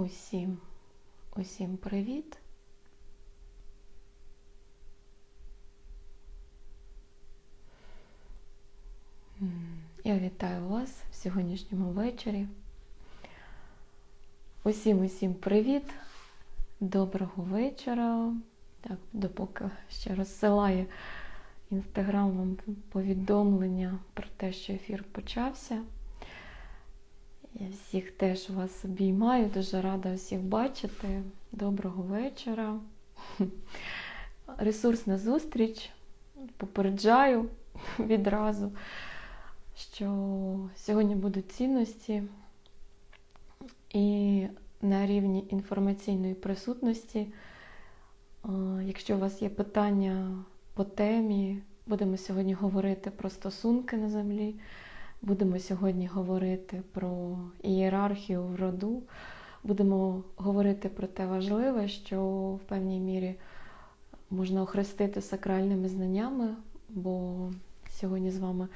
Усім, усім привіт. Я вітаю вас в сьогоднішньому вечорі. Усім усім привіт. Доброго вечора. Так, допоки ще розсилаю інстаграм вам повідомлення про те, що ефір почався. Я всіх теж вас обіймаю, дуже рада всіх бачити. Доброго вечора. Ресурсна зустріч. Попереджаю відразу, що сьогодні будуть цінності і на рівні інформаційної присутності. Якщо у вас є питання по темі, будемо сьогодні говорити про стосунки на землі. Будемо сьогодні говорити про ієрархію в роду. Будемо говорити про те важливе, що в певній мірі можна охрестити сакральними знаннями, бо сьогодні з вами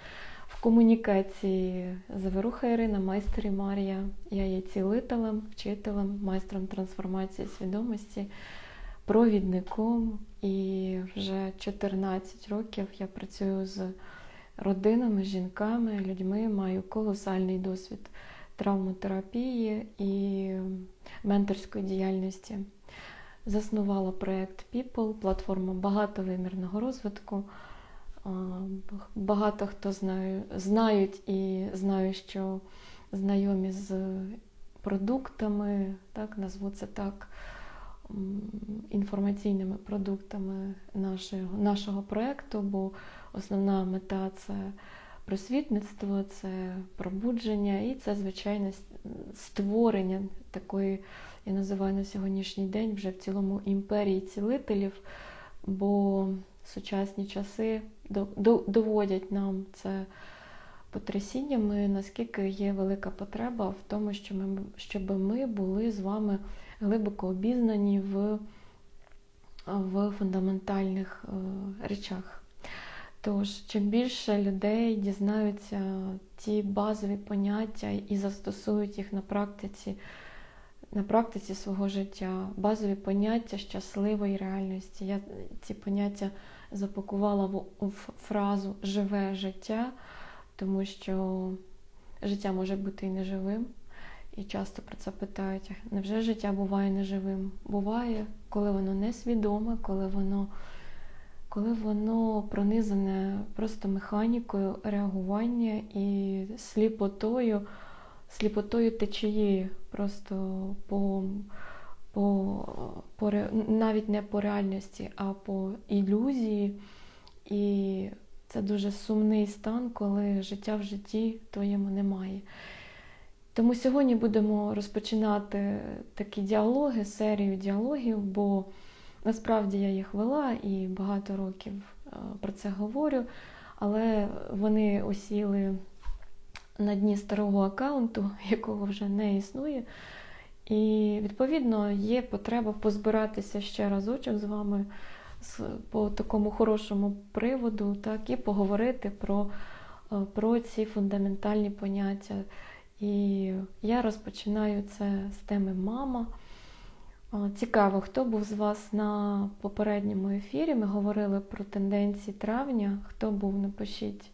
в комунікації Заверуха Ірина, майстер Марія. Я є цілителем, вчителем, майстром трансформації свідомості, провідником. І вже 14 років я працюю з родинами, жінками, людьми, маю колосальний досвід травмотерапії і менторської діяльності. Заснувала проєкт People, платформа багатовимірного розвитку. Багато хто знає, знають і знаю, що знайомі з продуктами, так, назву це так, інформаційними продуктами нашого, нашого проєкту, бо основна мета це просвітництво, це пробудження і це, звичайно, створення такої, я називаю на сьогоднішній день вже в цілому імперії цілителів, бо сучасні часи доводять нам це потрясіннями, наскільки є велика потреба в тому, щоб ми, були з вами глибоко обізнані в, в фундаментальних е, речах. Тож, чим більше людей дізнаються ті базові поняття і застосують їх на практиці, на практиці свого життя, базові поняття щасливої реальності. Я ці поняття запакувала в, в фразу живе життя, тому що життя може бути і неживим. І часто про це питають: невже життя буває неживим? Буває, коли воно несвідоме, коли воно коли воно пронизане просто механікою реагування і сліпотою, сліпотою течії, просто по, по, по навіть не по реальності, а по ілюзії. І це дуже сумний стан, коли життя в житті твоєму немає. Тому сьогодні будемо розпочинати такі діалоги, серію діалогів, бо Насправді я їх вела і багато років е, про це говорю, але вони осіли на дні старого аккаунту, якого вже не існує. І, відповідно, є потреба позбиратися ще разочок з вами по такому хорошому приводу, так, і поговорити про, е, про ці фундаментальні поняття. І я розпочинаю це з теми мама. Цікаво, хто був з вас на попередньому ефірі? Ми говорили про тенденції травня. Хто був, напишіть,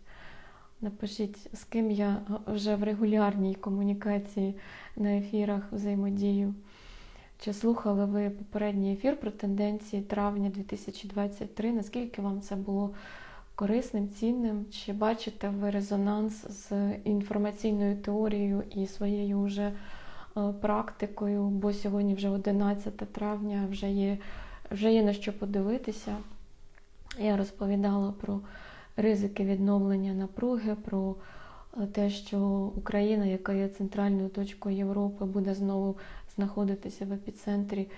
напишіть, з ким я вже в регулярній комунікації на ефірах взаємодію. Чи слухали ви попередній ефір про тенденції травня 2023? Наскільки вам це було корисним, цінним? Чи бачите ви резонанс з інформаційною теорією і своєю вже практикою, бо сьогодні вже 11 травня, вже є, вже є на що подивитися. Я розповідала про ризики відновлення напруги, про е, те, що Україна, яка є центральною точкою Європи, буде знову знаходитися в епіцентрі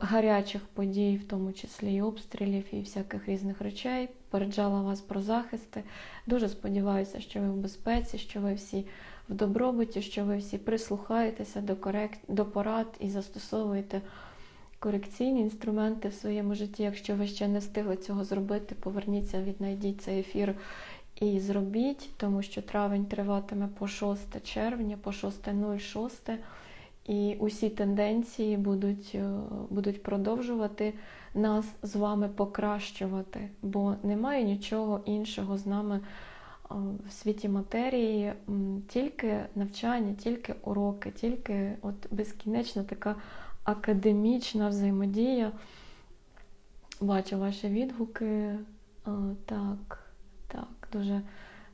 гарячих подій, в тому числі і обстрілів, і всяких різних речей. Попереджала вас про захисти. Дуже сподіваюся, що ви в безпеці, що ви всі в добробуті, що ви всі прислухаєтеся до корект... до порад і застосовуєте корекційні інструменти в своєму житті. Якщо ви ще не встигли цього зробити, поверніться, віднайдіть цей ефір і зробіть, тому що травень триватиме по 6 червня, по 6.06. І усі тенденції будуть, е, будуть продовжувати нас з вами покращувати, бо немає нічого іншого з нами в світі матерії, тільки навчання, тільки уроки, тільки от безкінечна така академічна взаємодія. Бачу ваші відгуки. Так, так, дуже,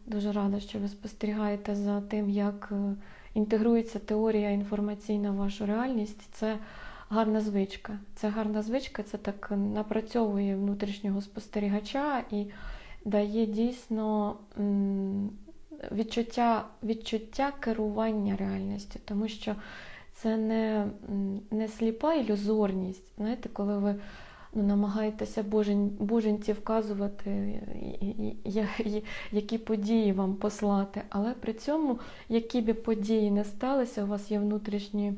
дуже рада, що ви спостерігаєте за тим, як е, інтегрується теорія інформаційна в вашу реальність. Це гарна звичка. Це гарна звичка, це так напрацьовує внутрішнього спостерігача і дає дійсно відчуття, відчуття керування реальністю, тому що це не, не сліпа ілюзорність. Знаєте, коли ви ну, намагаєтеся божень, боженці вказувати, які події вам послати, але при цьому, які б події не сталися, у вас є внутрішні,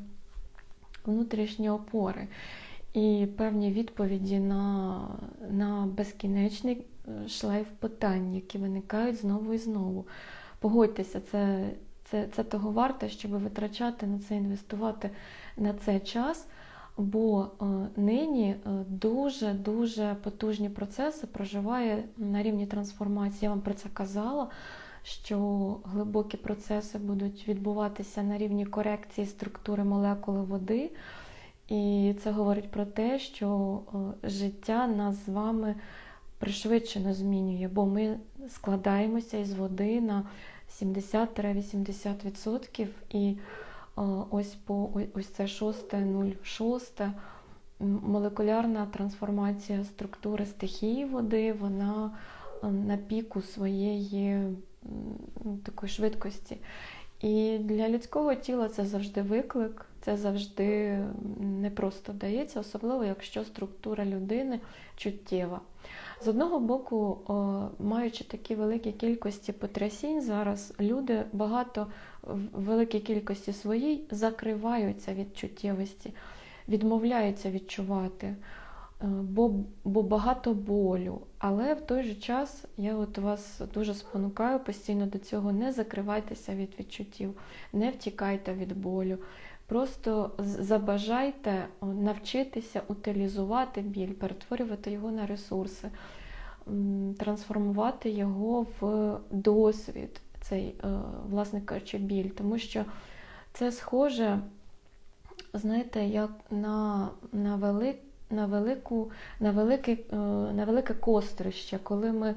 внутрішні опори. І певні відповіді на, на безкінечний шлейф питань, які виникають знову і знову. Погодьтеся, це, це, це того варте, щоб витрачати на це, інвестувати на це час. Бо е, нині дуже-дуже потужні процеси проживає на рівні трансформації. Я вам про це казала, що глибокі процеси будуть відбуватися на рівні корекції структури молекули води. І це говорить про те, що е, життя нас з вами пришвидшено змінює, бо ми складаємося із води на 70-80%. І ось по ось це 6.06 молекулярна трансформація структури стихії води, вона на піку своєї такої швидкості. І для людського тіла це завжди виклик, це завжди не просто дається, особливо якщо структура людини чуттєва. З одного боку, маючи такі великі кількості потрясінь, зараз люди багато в великій кількості своїй закриваються від чуттєвості, відмовляються відчувати, е, бо, бо багато болю. Але в той же час я от вас дуже спонукаю постійно до цього: не закривайтеся від відчуттів, не втікайте від болю. Просто забажайте навчитися утилізувати біль, перетворювати його на ресурси, трансформувати його в досвід, цей, е, власне кажучи, біль. Тому що це схоже, знаєте, як на, на, вели, на, велику, на, велике, е, на велике кострище, коли ми,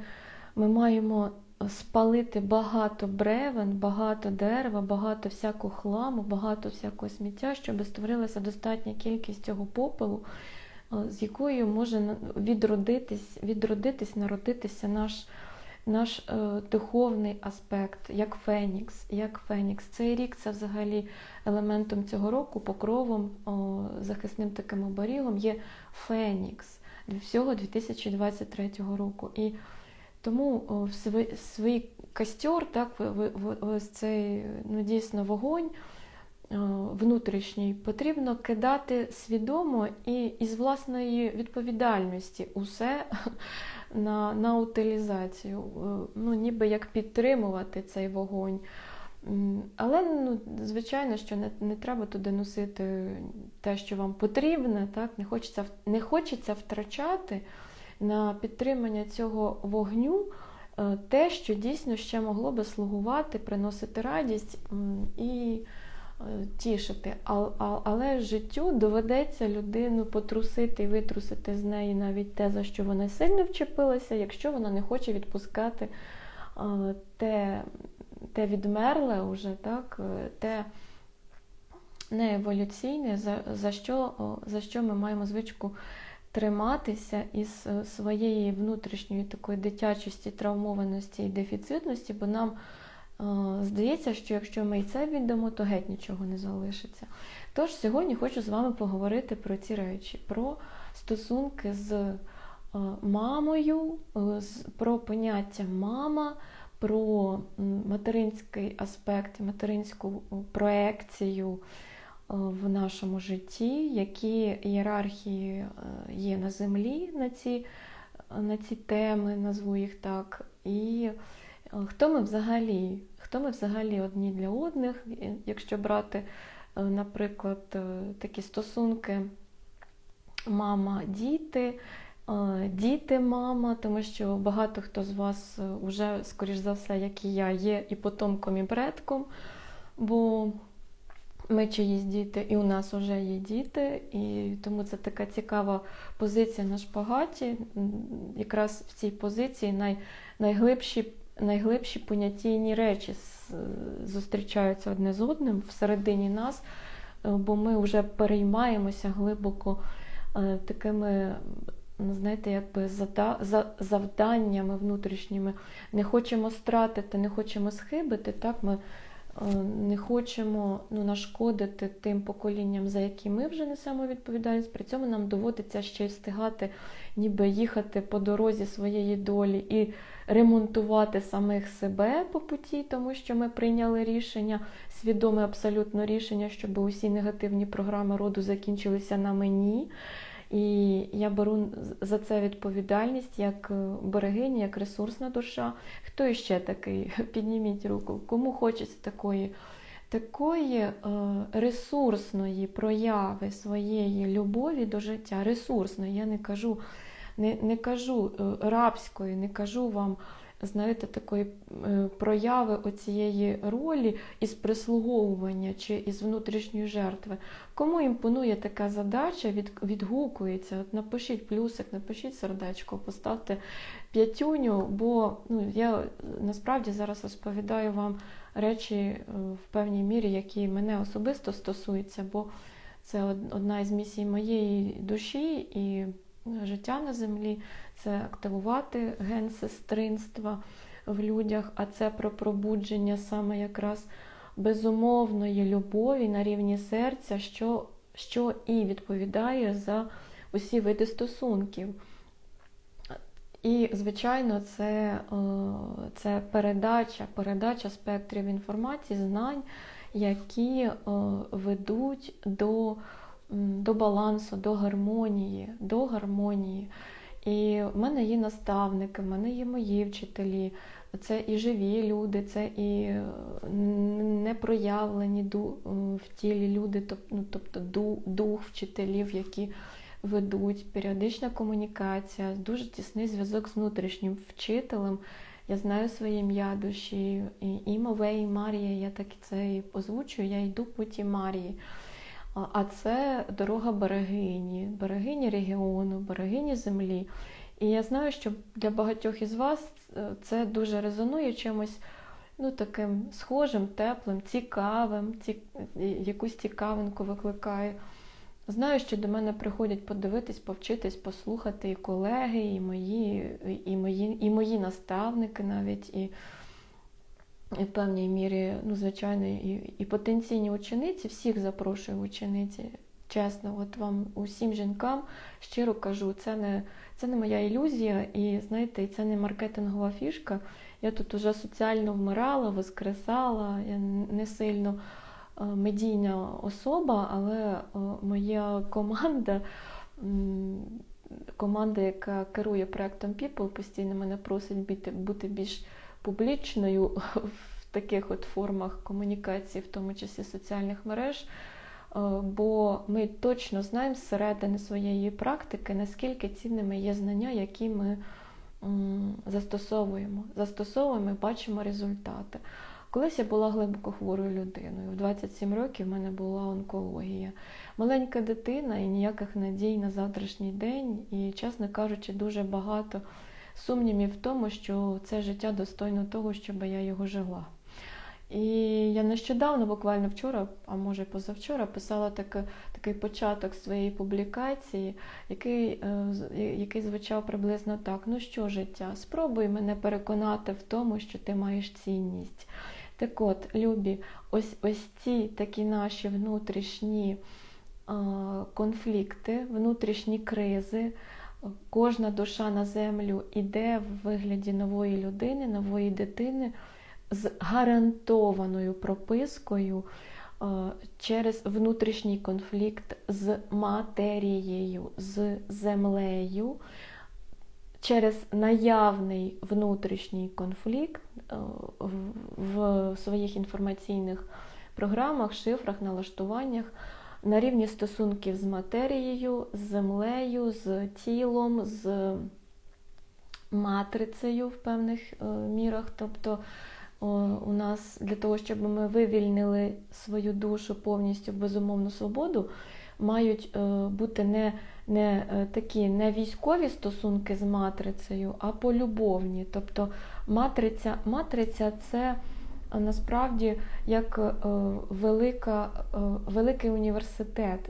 ми маємо спалити багато бревен, багато дерева, багато всякого хламу, багато всякого сміття, щоб створилася достатня кількість цього попелу, е, з якою може відродитись, відродитись, народитися наш, наш е, духовний аспект, як Фенікс. Як Фенікс. Цей рік це взагалі елементом цього року, покровом, о, захисним таким оберігом є Фенікс всього 2023 року. І тому в свій, костер, так, ось цей ну, дійсно вогонь внутрішній, потрібно кидати свідомо і із власної відповідальності усе на, на утилізацію, ну, ніби як підтримувати цей вогонь. Але, ну, звичайно, що не, не треба туди носити те, що вам потрібне, так? Не, хочеться, не хочеться втрачати на підтримання цього вогню е, те, що дійсно ще могло би слугувати, приносити радість і е, тішити. Але життю доведеться людину потрусити і витрусити з неї навіть те, за що вона сильно вчепилася, якщо вона не хоче відпускати е, те, те відмерле уже, так, те нееволюційне, за, за, що, за що ми маємо звичку триматися із е, своєї внутрішньої такої дитячості, травмованості і дефіцитності, бо нам е, здається, що якщо ми і це віддамо, то геть нічого не залишиться. Тож сьогодні хочу з вами поговорити про ці речі, про стосунки з е, мамою, з- про поняття мама, про материнський аспект, материнську проекцію в нашому житті, які ієрархії е, є на землі на ці, на ці теми, назву їх так. І е, хто ми взагалі? Хто ми взагалі одні для одних, якщо брати е, наприклад, е, такі стосунки мама-діти. е, Діти-мама, тому що багато хто з вас вже, скоріш за все, як і я, є і потомком, і предком, бо ми чиїсь діти, і у нас вже є діти, і тому це така цікава позиція на шпагаті. Якраз в цій позиції най, найглибші, найглибші понятійні речі зустрічаються одне з одним всередині нас, е, бо ми вже переймаємося глибоко е, такими. ну, Знаєте, якби завданнями внутрішніми. Не хочемо стратити, не хочемо схибити. Так, ми не хочемо ну, нашкодити тим поколінням, за які ми вже несемо відповідальність. При цьому нам доводиться ще й встигати, ніби їхати по дорозі своєї долі і ремонтувати самих себе по путі, тому що ми прийняли рішення, свідоме абсолютно рішення, щоб усі негативні програми роду закінчилися на мені. І я беру за це відповідальність як е, берегиня, як ресурсна душа. Хто іще такий? Підніміть руку. Кому хочеться такої, такої е, ресурсної прояви своєї любові до життя, ресурсної, я не кажу, не, не кажу е, рабської, не кажу вам. Знаєте, такої е, прояви оцієї ролі із прислуговування чи із внутрішньої жертви. Кому імпонує така задача, від, відгукується. От напишіть плюсик, напишіть сердечко, поставте п'ятюню, бо ну, я насправді зараз розповідаю вам речі е, в певній мірі, які мене особисто стосуються, бо це одна із місій моєї душі і життя на землі це активувати ген сестринства в людях, а це про пробудження саме якраз безумовної любові на рівні серця, що, що і відповідає за усі види стосунків. І, звичайно, це, е, це передача, передача спектрів інформації, знань, які е, ведуть до, до балансу, до гармонії, до гармонії. І в мене є наставники, в мене є мої вчителі, це і живі люди, це і непроявлені в тілі люди, ну, тобто дух вчителів, які ведуть, періодична комунікація, дуже тісний зв'язок з внутрішнім вчителем. Я знаю своє ім'я душі, і Імове, і Марія, я так це і озвучую, я йду путі Марії. А- це дорога берегині, берегині регіону, берегині землі. І я знаю, що для багатьох із вас е, це дуже резонує чимось ну, таким схожим, теплим, цікавим, ці... якусь цікавинку викликає. Знаю, що до мене приходять подивитись, повчитись, послухати і колеги, і мої, і мої, і мої наставники навіть, і в певній мірі, ну, звичайно, і, і потенційні учениці, всіх запрошую учениці. Чесно, от вам усім жінкам щиро кажу, це не, це не моя ілюзія, і знаєте, це не маркетингова фішка. Я тут уже соціально вмирала, воскресала, я не сильно е, медійна особа, але е, моя команда, команда, яка керує проектом People, постійно мене просить бути більш публічною в таких от формах комунікації, в тому числі соціальних мереж. Е, Бо ми точно знаємо зсередини своєї практики, наскільки цінними є знання, які ми застосовуємо. Застосовуємо і бачимо результати. Колись я була глибоко хворою людиною. В 27 років в мене була онкологія. Маленька дитина і ніяких надій на завтрашній день. І, чесно кажучи, дуже багато сумнівів в тому, що це життя достойно того, щоб я його жила. І я нещодавно, буквально вчора, а може позавчора, писала таке, такий початок своєї публікації, який, е, який звучав приблизно так: ну що, життя, спробуй мене переконати в тому, що ти маєш цінність. Так от, любі, ось ось ці такі наші внутрішні конфлікти, внутрішні кризи. Кожна душа на землю іде в вигляді нової людини, нової дитини з гарантованою пропискою е, через внутрішній конфлікт з матерією, з землею, через наявний внутрішній конфлікт е, в- в своїх інформаційних програмах, шифрах, налаштуваннях на рівні стосунків з матерією, з землею, з тілом, з матрицею в певних е, мірах. Тобто у нас для того, щоб ми вивільнили свою душу повністю в безумовну свободу, мають е, бути не не е, такі не військові стосунки з матрицею, а полюбовні. Тобто матриця, матриця це насправді як е, велика, е, великий університет,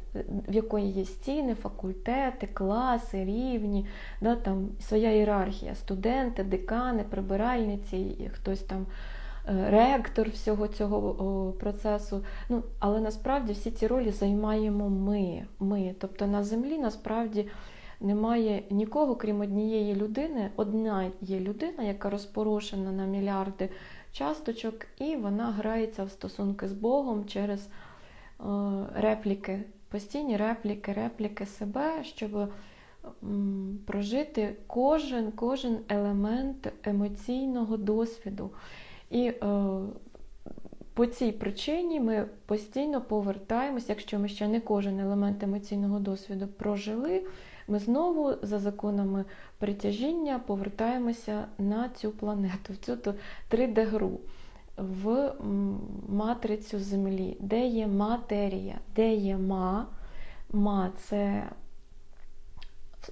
в якої є стіни, факультети, класи, рівні, да, там своя ієрархія, студенти, декани, прибиральниці, хтось там. Е, ректор всього цього процесу. Ну, Але насправді всі ці ролі займаємо ми. ми. Тобто на землі насправді немає нікого, крім однієї людини. Одна є людина, яка розпорошена на мільярди часточок, і вона грається в стосунки з Богом через е, репліки, постійні репліки, репліки себе, щоб прожити кожен, кожен елемент емоційного досвіду. І е, по цій причині ми постійно повертаємось, якщо ми ще не кожен елемент емоційного досвіду прожили, ми знову за законами притяжіння повертаємося на цю планету, в цю 3D-гру, в матрицю Землі, де є матерія, де є ма, ма це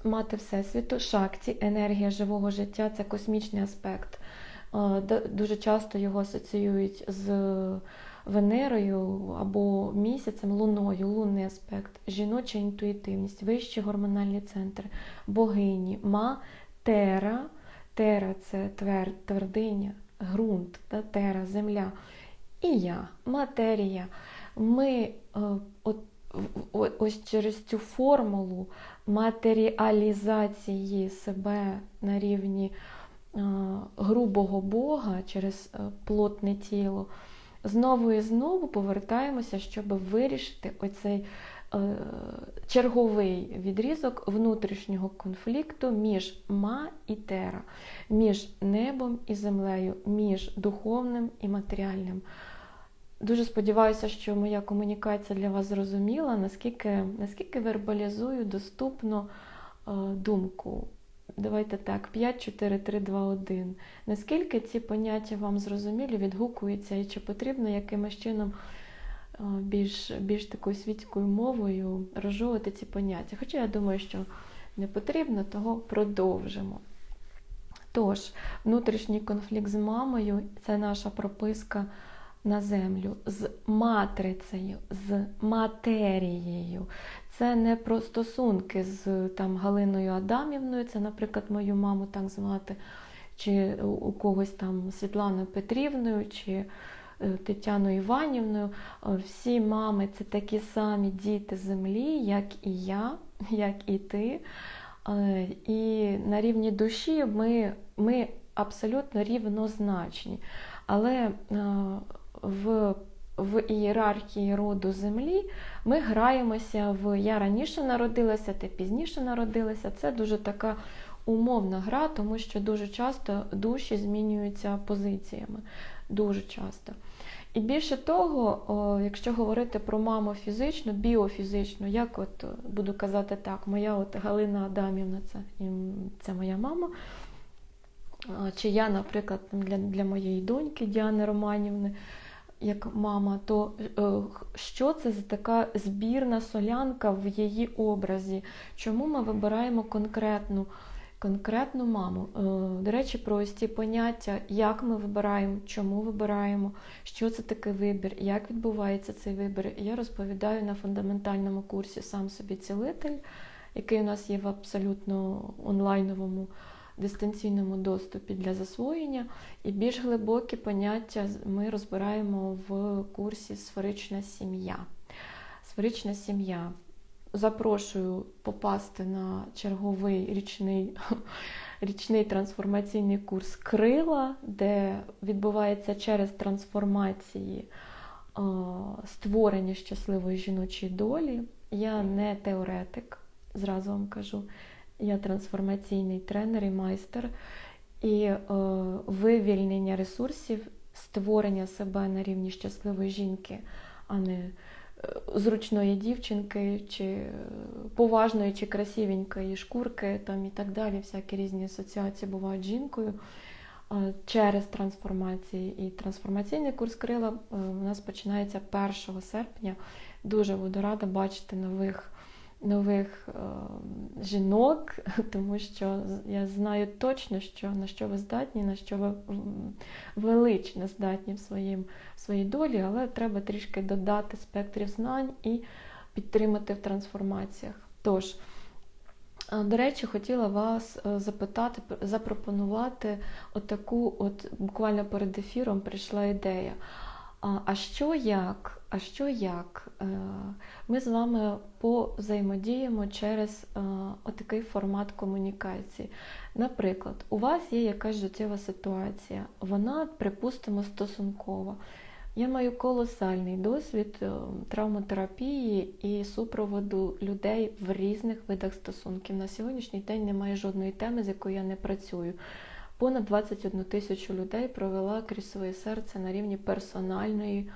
мати Всесвіту, шакті, енергія живого життя це космічний аспект. Дуже часто його асоціюють з Венерою або місяцем, луною, лунний аспект, жіноча інтуїтивність, вищі гормональні центри, богині, ма, тера. Тера це твер, твердиня, ґрунт, та, тера, земля. І я, матерія. Ми е, от, ось через цю формулу матеріалізації себе на рівні е, грубого Бога через е, плотне тіло знову і знову повертаємося, щоб вирішити оцей е, черговий відрізок внутрішнього конфлікту між ма і тера, між небом і землею, між духовним і матеріальним. Дуже сподіваюся, що моя комунікація для вас зрозуміла, наскільки наскільки вербалізую доступно е, думку давайте так, 5, 4, 3, 2, 1. Наскільки ці поняття вам зрозумілі, відгукуються, і чи потрібно якимось чином більш більш такою світською мовою розжовувати ці поняття? Хоча я думаю, що не потрібно, того продовжимо. Тож, внутрішній конфлікт з мамою це наша прописка на землю з матрицею, з матерією. Це не про стосунки з там, Галиною Адамівною, це, наприклад, мою маму так звати, чи у когось там Світланою Петрівною, чи е, Тетяною Іванівною. Всі мами це такі самі діти землі, як і я, як і ти. Е, і на рівні душі ми ми абсолютно рівнозначні. Але е, в в ієрархії роду землі ми граємося в Я раніше народилася, ти пізніше народилася. Це дуже така умовна гра, тому що дуже часто душі змінюються позиціями. Дуже часто. І більше того, якщо говорити про маму фізичну, біофізичну, як от буду казати так, моя от Галина Адамівна, це це моя мама. Чи я, наприклад, для для моєї доньки Діани Романівни, як мама, то е, що це за така збірна солянка в її образі? Чому ми вибираємо конкретну конкретну маму? Е, до речі, про ось ці поняття, як ми вибираємо, чому вибираємо, що це такий вибір, як відбувається цей вибір, я розповідаю на фундаментальному курсі Сам собі цілитель, який у нас є в абсолютно онлайновому дистанційному доступі для засвоєння, і більш глибокі поняття ми розбираємо в курсі Сферична сім'я. Сферична сім'я. Запрошую попасти на черговий річний річний трансформаційний курс Крила, де відбувається через трансформації створення щасливої жіночої долі. Я не теоретик, зразу вам кажу. Я трансформаційний тренер і майстер, і е, вивільнення ресурсів створення себе на рівні щасливої жінки, а не е, зручної дівчинки, чи е, поважної, чи красивенької шкурки там і так далі. Всякі різні асоціації бувають з жінкою е, через трансформації. І трансформаційний курс крила у нас починається 1 серпня. Дуже буду рада бачити нових нових е, жінок, тому що я знаю точно, що на що ви здатні, на що ви велично здатні в, своїм, в своїй долі, але треба трішки додати спектрів знань і підтримати в трансформаціях. Тож, е, до речі, хотіла вас е, запитати, запропонувати отаку, от буквально перед ефіром прийшла ідея. А що як? А що як? Е, ми з вами повзаємодіємо через е, отакий формат комунікації. Наприклад, у вас є якась життєва ситуація, вона, припустимо, стосункова. Я маю колосальний досвід е, травматерапії і супроводу людей в різних видах стосунків. На сьогоднішній день немає жодної теми, з якою я не працюю. Понад 21 тисячу людей провела крізь своє серце на рівні персональної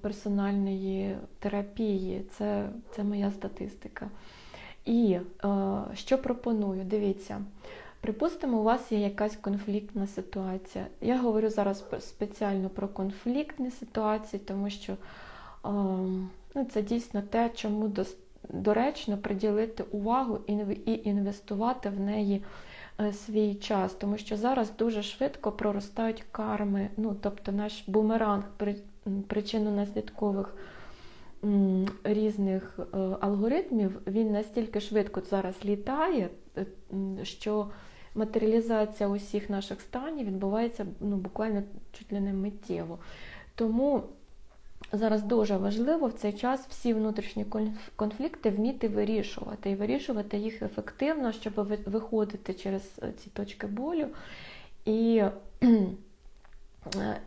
персональної терапії. Це, Це моя статистика. І що пропоную? Дивіться. Припустимо, у вас є якась конфліктна ситуація. Я говорю зараз спеціально про конфліктні ситуації, тому що ну, це дійсно те, чому доречно приділити увагу і інвестувати в неї Е, свій час, тому що зараз дуже швидко проростають карми, ну тобто наш бумеранг причинно-наслідкових різних е, алгоритмів, він настільки швидко зараз літає, е, що матеріалізація усіх наших станів відбувається ну, буквально чуть ли не миттєво. Тому Зараз дуже важливо в цей час всі внутрішні конфлікти вміти вирішувати і вирішувати їх ефективно, щоб виходити через е, ці точки болю і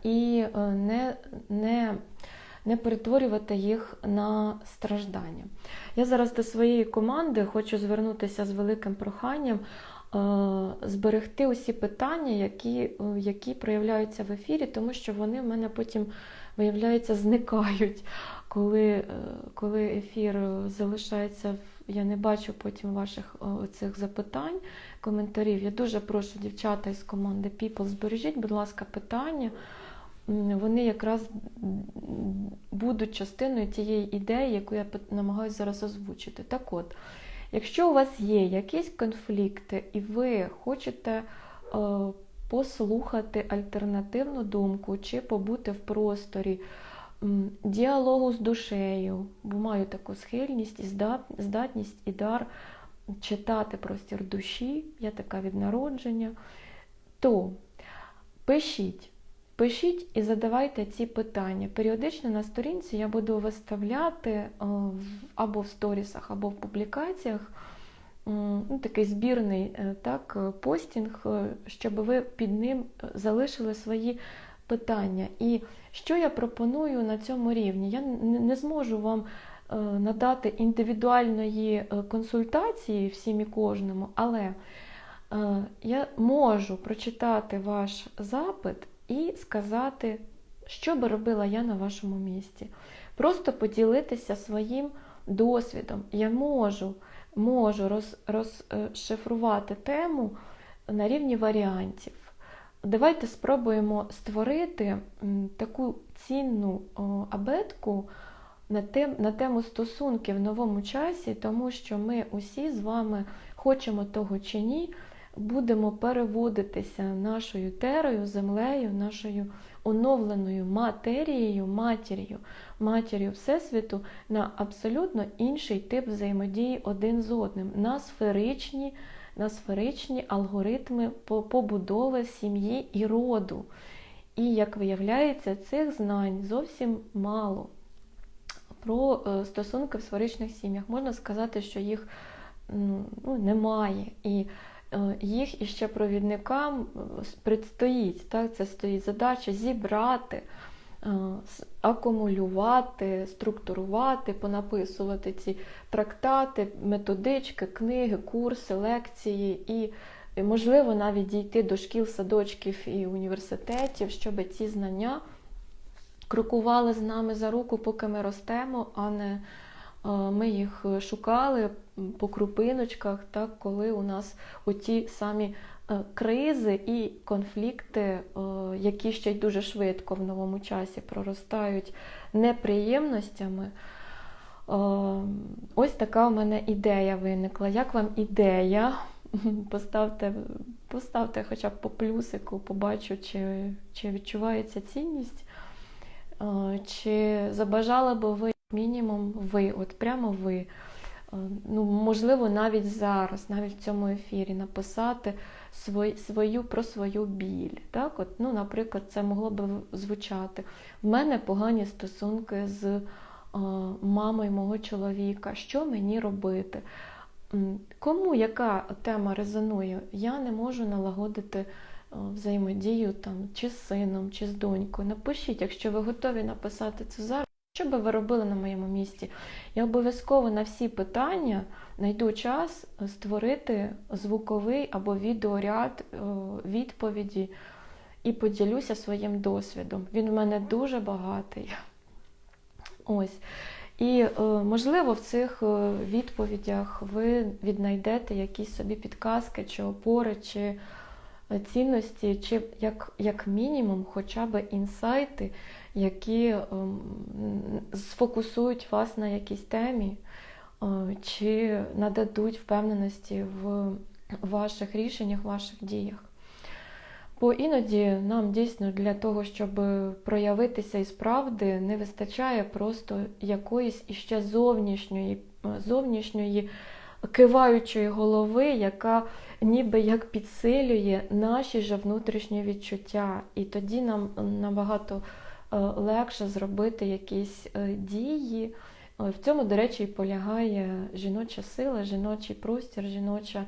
і е, не, не, не перетворювати їх на страждання. Я зараз до своєї команди хочу звернутися з великим проханням. Е, зберегти усі питання, які які проявляються в ефірі, тому що вони в мене потім виявляється, зникають, коли е, коли ефір залишається. Я не бачу потім ваших цих запитань, коментарів. Я дуже прошу дівчата із команди People, збережіть, будь ласка, питання. Вони якраз будуть частиною тієї ідеї, яку я намагаюся зараз озвучити. Так от, якщо у вас є якісь конфлікти, і ви хочете е, послухати альтернативну думку чи побути в просторі діалогу з душею, бо маю таку схильність і здатність і дар читати простір душі, я така від народження, то пишіть. Пишіть і задавайте ці питання. Періодично на сторінці я буду виставляти або в сторісах, або в публікаціях ну, такий збірний е, так, е, постінг, е, щоб ви під ним залишили свої питання. І що я пропоную на цьому рівні? Я не зможу вам надати індивідуальної консультації всім і кожному, але я можу прочитати ваш запит і сказати, що би робила я на вашому місці. Просто поділитися своїм досвідом. Я можу можу роз, розшифрувати тему на рівні варіантів. Давайте спробуємо створити таку цінну абетку на тем, на тему стосунків в новому часі, тому що ми усі з вами хочемо того чи ні, будемо переводитися нашою терою, землею, нашою оновленою матерією, матір'ю, матір'ю Всесвіту на абсолютно інший тип взаємодії один з одним, на сферичні, на сферичні алгоритми побудови сім'ї і роду. І, як виявляється, цих знань зовсім мало. Про е, стосунки в сферичних сім'ях можна сказати, що їх ну, ну немає. І Е, їх іще провідникам е, предстоїть. Так? Це стоїть задача зібрати, акумулювати, структурувати, понаписувати ці трактати, методички, книги, курси, лекції і можливо, навіть дійти до шкіл, садочків і університетів, щоб ці знання крокували з нами за руку, поки ми ростемо, а не е, ми їх шукали по крупиночках, так, коли у нас оті самі е, кризи і конфлікти, е, які ще й дуже швидко в новому часі проростають неприємностями. Ось така у мене ідея виникла. Як вам ідея? Поставте поставте хоча б по плюсику, побачу, чи чи відчувається цінність, чи забажали би ви мінімум ви, от прямо ви. Ну, Можливо, навіть зараз, навіть в цьому ефірі, написати свою, свою про свою біль. Так? От, ну, Наприклад, це могло б звучати. В мене погані стосунки з мамою мого чоловіка, що мені робити? Кому яка тема резонує, я не можу налагодити взаємодію там, чи з сином, чи з донькою. Напишіть, якщо ви готові написати це зараз, що би ви робили на моєму місці? Я обов'язково на всі питання знайду час створити звуковий або відеоряд відповіді і поділюся своїм досвідом. Він в мене дуже багатий. Ось. І, е, можливо, в цих е, відповідях ви віднайдете якісь собі підказки, чи опори, чи е, цінності, чи як як мінімум хоча б інсайти, які ем, сфокусують вас на якійсь темі, чи нададуть впевненості в ваших рішеннях, ваших діях. Бо іноді нам дійсно для того, щоб проявитися із правди, не вистачає просто якоїсь іще зовнішньої, зовнішньої киваючої голови, яка ніби як підсилює наші же внутрішні відчуття. І тоді нам набагато е, легше зробити якісь е, дії. В цьому, до речі, і полягає жіноча сила, жіночий простір, жіноча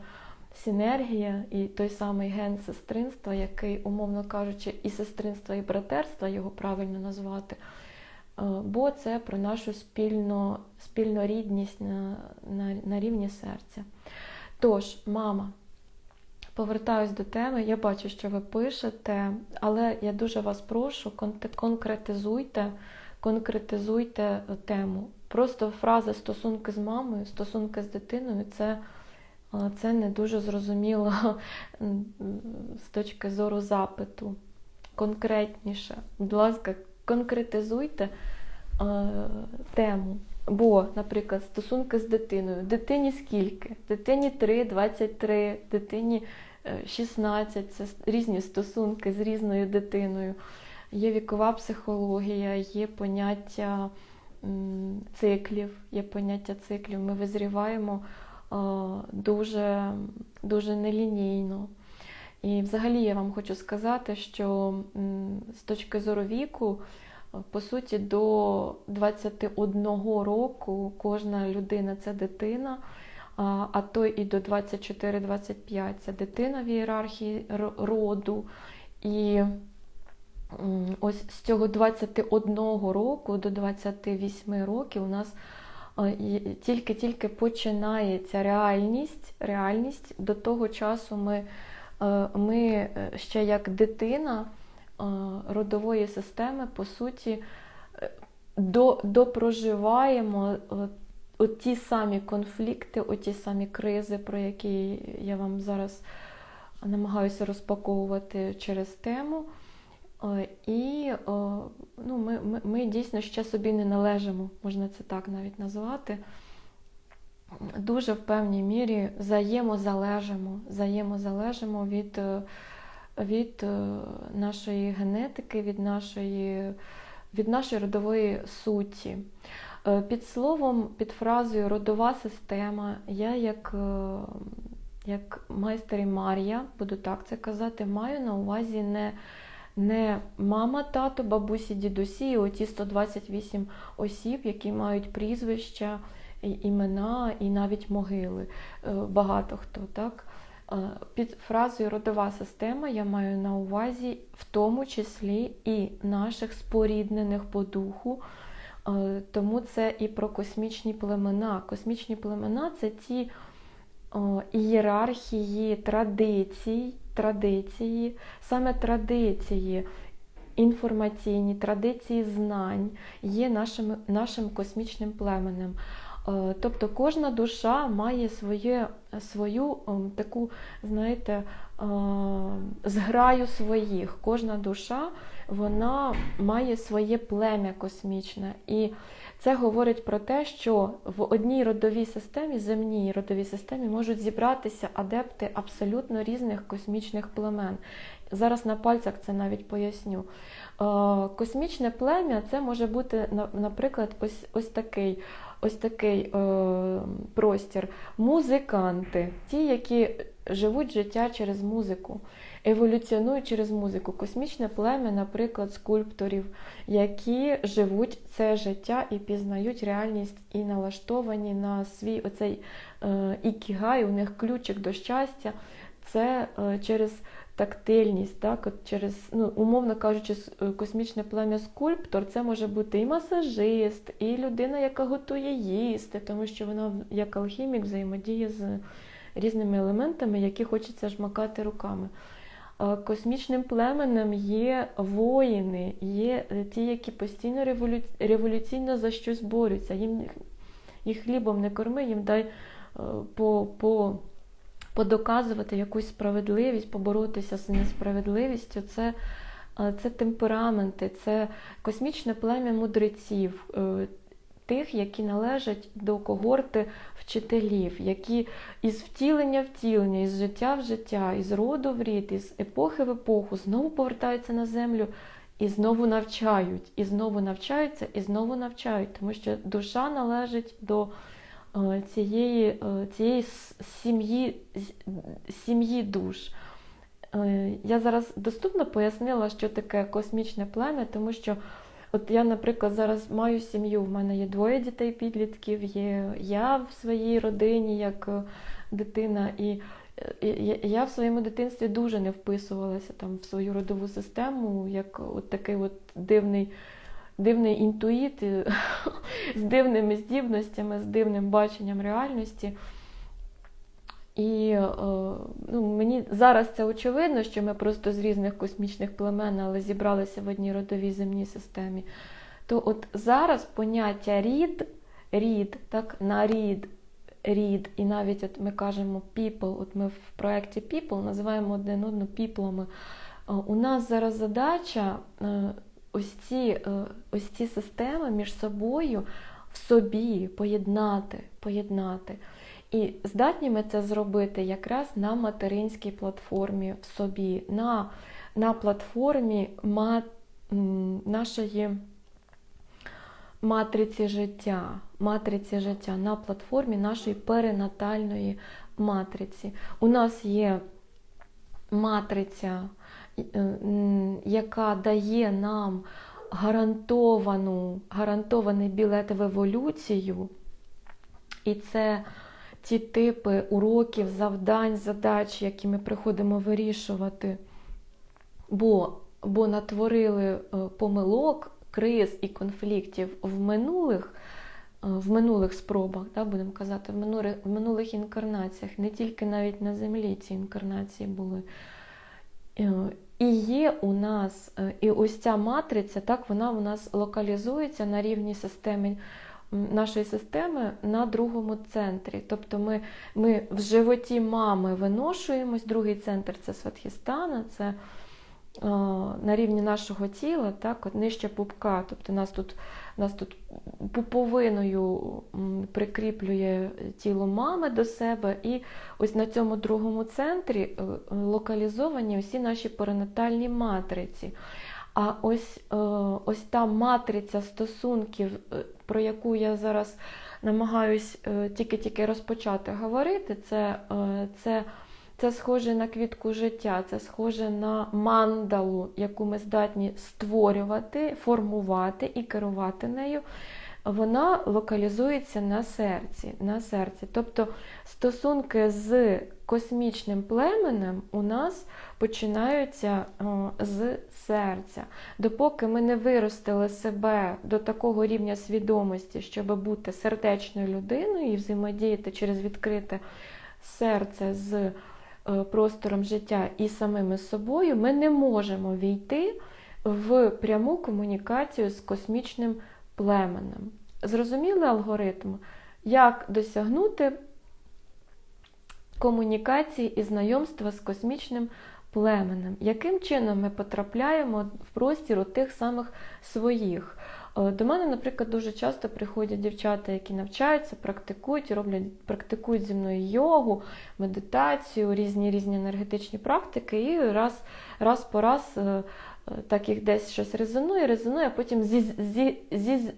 синергія і той самий ген сестринства, який, умовно кажучи, і сестринства, і братерства, його правильно назвати, е, бо це про нашу спільно, спільнорідність на, на, на рівні серця. Тож, мама. Повертаюсь до теми, я бачу, що ви пишете, але я дуже вас прошу, конкретизуйте, конкретизуйте тему. Просто фраза стосунки з мамою, стосунки з дитиною це це не дуже зрозуміло з точки зору запиту. Конкретніше. Будь ласка, конкретизуйте е, тему. Бо, наприклад, стосунки з дитиною. Дитині скільки? Дитині 3, 23, дитині 16 це різні стосунки з різною дитиною. Є вікова психологія, є поняття циклів, є поняття циклів. Ми визріваємо дуже, дуже нелінійно. І взагалі я вам хочу сказати, що з точки зору віку, по суті, до 21 року кожна людина це дитина, а то і до 24-25 це дитина в ієрархії роду. І ось з цього 21 року до 28 років у нас тільки-тільки починається реальність. Реальність до того часу ми, е, ми е, ще як дитина е, родової системи, по суті, до, допроживаємо ті самі конфлікти, оті самі кризи, про які я вам зараз намагаюся розпаковувати через тему. Е, і е, ну, ми, ми, ми дійсно ще собі не належимо, можна це так навіть назвати. Дуже в певній мірі взаємозалежимо, взаємозалежимо від е, від нашої генетики, від нашої від нашої родової суті. Під словом, під фразою родова система, я як як майстер і Марія, буду так це казати, маю на увазі не не мама, тато, бабусі, дідусі, оті 128 осіб, які мають прізвища, імена і навіть могили. Е, багато хто так. Е, під фразою родова система я маю на увазі в тому числі і наших споріднених по духу. Е, тому це і про космічні племена. Космічні племена це ті ієрархії, традицій, традиції, саме традиції, інформаційні традиції знань є нашим, нашим космічним племенем. Е, Тобто кожна душа має своє, свою ем, таку, знаєте, е, зграю своїх. Кожна душа вона має своє плем'я космічне. І це говорить про те, що в одній родовій системі, земній родовій системі, можуть зібратися адепти абсолютно різних космічних племен. Зараз на пальцях це навіть поясню. Е, Космічне плем'я це може бути, наприклад, ось, ось такий. Ось такий е, простір. Музиканти, ті, які живуть життя через музику, еволюціонують через музику. Космічне плем'я, наприклад, скульпторів, які живуть це життя і пізнають реальність і налаштовані на свій оцей е, ікігай, у них ключик до щастя. Це е, через тактильність, так, от через, ну, умовно кажучи, е, космічне плем'я скульптор, це може бути і масажист, і людина, яка готує їсти, тому що вона як алхімік взаємодіє з різними елементами, які хочеться жмакати руками. Космічним племенем є воїни, є е, ті, які постійно револю... революційно за щось борються. Їм їх хлібом не корми, їм дай е, по, по, подоказувати якусь справедливість, поборотися з несправедливістю. Це, е, це темпераменти, це космічне плем'я мудреців. е, Тих, які належать до когорти вчителів, які із втілення в втілення, із життя в життя, із роду в рід, із епохи в епоху знову повертаються на землю і знову навчають, і знову навчаються, і знову навчають, тому що душа належить до цієї, е, цієї сім'ї, сім'ї душ. Е, Я зараз доступно пояснила, що таке космічне плем'я, тому що от я, наприклад, зараз маю сім'ю, в мене є двоє дітей-підлітків, є я в своїй родині як е, дитина, і е, я в своєму дитинстві дуже не вписувалася там в свою родову систему, як от такий от дивний. Дивний інтуїт з дивними здібностями, з дивним баченням реальності. І е, ну, мені зараз це очевидно, що ми просто з різних космічних племен, але зібралися в одній родовій земній системі. То от зараз поняття рід, рід, так, на рід, і навіть от ми кажемо people, от ми в проєкті People називаємо один одного піплами. Е, У нас зараз задача е, ось ці, е, ось ці системи між собою в собі поєднати, поєднати. І здатні ми це зробити якраз на материнській платформі в собі, на, на платформі ма, м, нашої матриці життя, матриці життя, на платформі нашої перинатальної матриці. У нас є матриця, яка дає нам гарантовану, гарантований білет в еволюцію. І це ті типи уроків, завдань, задач, які ми приходимо вирішувати, бо, бо натворили е, помилок, криз і конфліктів в минулих, е, в минулих спробах, да, будемо казати, в минулих, в минулих інкарнаціях, не тільки навіть на землі ці інкарнації були. Е, І є у нас, е, і ось ця матриця, так, вона у нас локалізується на рівні системи нашої системи на другому центрі. Тобто ми, ми в животі мами виношуємось, другий центр це Сватхістана, це о, на рівні нашого тіла, так, от нижче пупка. Тобто нас тут, нас тут пуповиною прикріплює тіло мами до себе, і ось на цьому другому центрі е, локалізовані усі наші перинатальні матриці. А ось, е, ось та матриця стосунків, е, про яку я зараз намагаюсь тільки-тільки розпочати говорити, це, це, це схоже на квітку життя, це схоже на мандалу, яку ми здатні створювати, формувати і керувати нею. Вона локалізується на серці. на серці. Тобто стосунки з космічним племенем у нас починаються з серця. Допоки ми не виростили себе до такого рівня свідомості, щоб бути сердечною людиною і взаємодіяти через відкрите серце з простором життя і самими собою, ми не можемо війти в пряму комунікацію з космічним племенем. Зрозуміли алгоритм, як досягнути комунікації і знайомства з космічним племенем, яким чином ми потрапляємо в простір у тих самих своїх. Е, До мене, наприклад, дуже часто приходять дівчата, які навчаються, практикують, роблять, практикують зі мною йогу, медитацію, різні різні енергетичні практики, і раз раз по раз е, е, так їх десь щось резонує, резонує, а потім зі, зі, зі,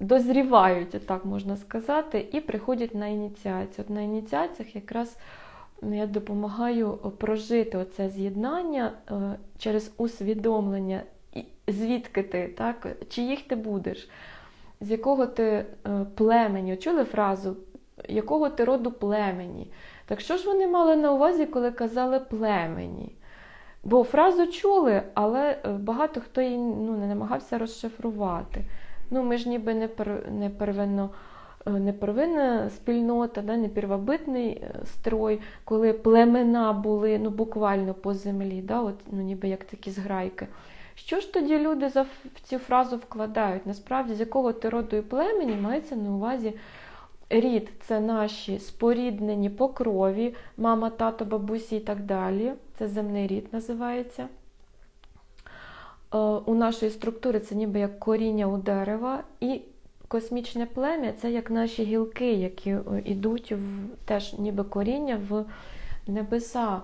дозрівають, так можна сказати, і приходять на ініціацію. От на ініціаціях якраз я допомагаю прожити оце з'єднання через усвідомлення, звідки ти, так? чиїх ти будеш, з якого ти е, племені. Чули фразу, якого ти роду племені? Так що ж вони мали на увазі, коли казали племені? Бо фразу чули, але е, багато хто її ну, не намагався розшифрувати. Ну, Ми ж ніби не, не первинно. Не первинна спільнота, да, не первобитний строй, коли племена були ну, буквально по землі, да, от, ну, ніби як такі зграйки. Що ж тоді люди за в цю фразу вкладають? Насправді, з якого ти роду і племені мається на увазі рід це наші споріднені по крові, мама, тато, бабусі і так далі. Це земний рід називається. У нашої структури це ніби як коріння у дерева. І космічне плем'я це як наші гілки, які йдуть в теж ніби коріння в небеса.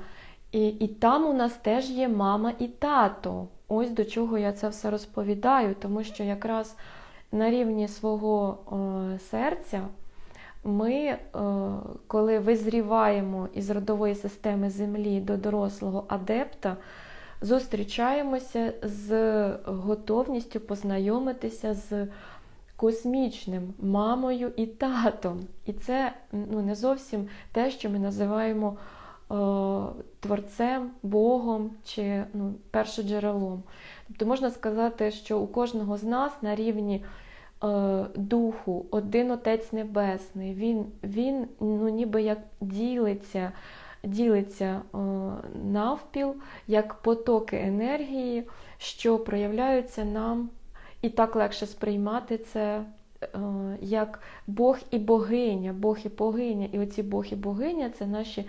І, І там у нас теж є мама і тато. Ось до чого я це все розповідаю, тому що якраз на рівні свого е, серця ми, е, коли визріваємо із родової системи Землі до дорослого адепта, зустрічаємося з готовністю познайомитися з космічним мамою і татом. І це ну, не зовсім те, що ми називаємо творцем, Богом чи ну, першоджерелом. Тобто можна сказати, що у кожного з нас на рівні е, духу один Отець Небесний, він він ну, ніби як ділиться ділиться е, навпіл, як потоки енергії, що проявляються нам, і так легше сприймати це. Як Бог і богиня, Бог і богиня. І оці Бог і богиня це наші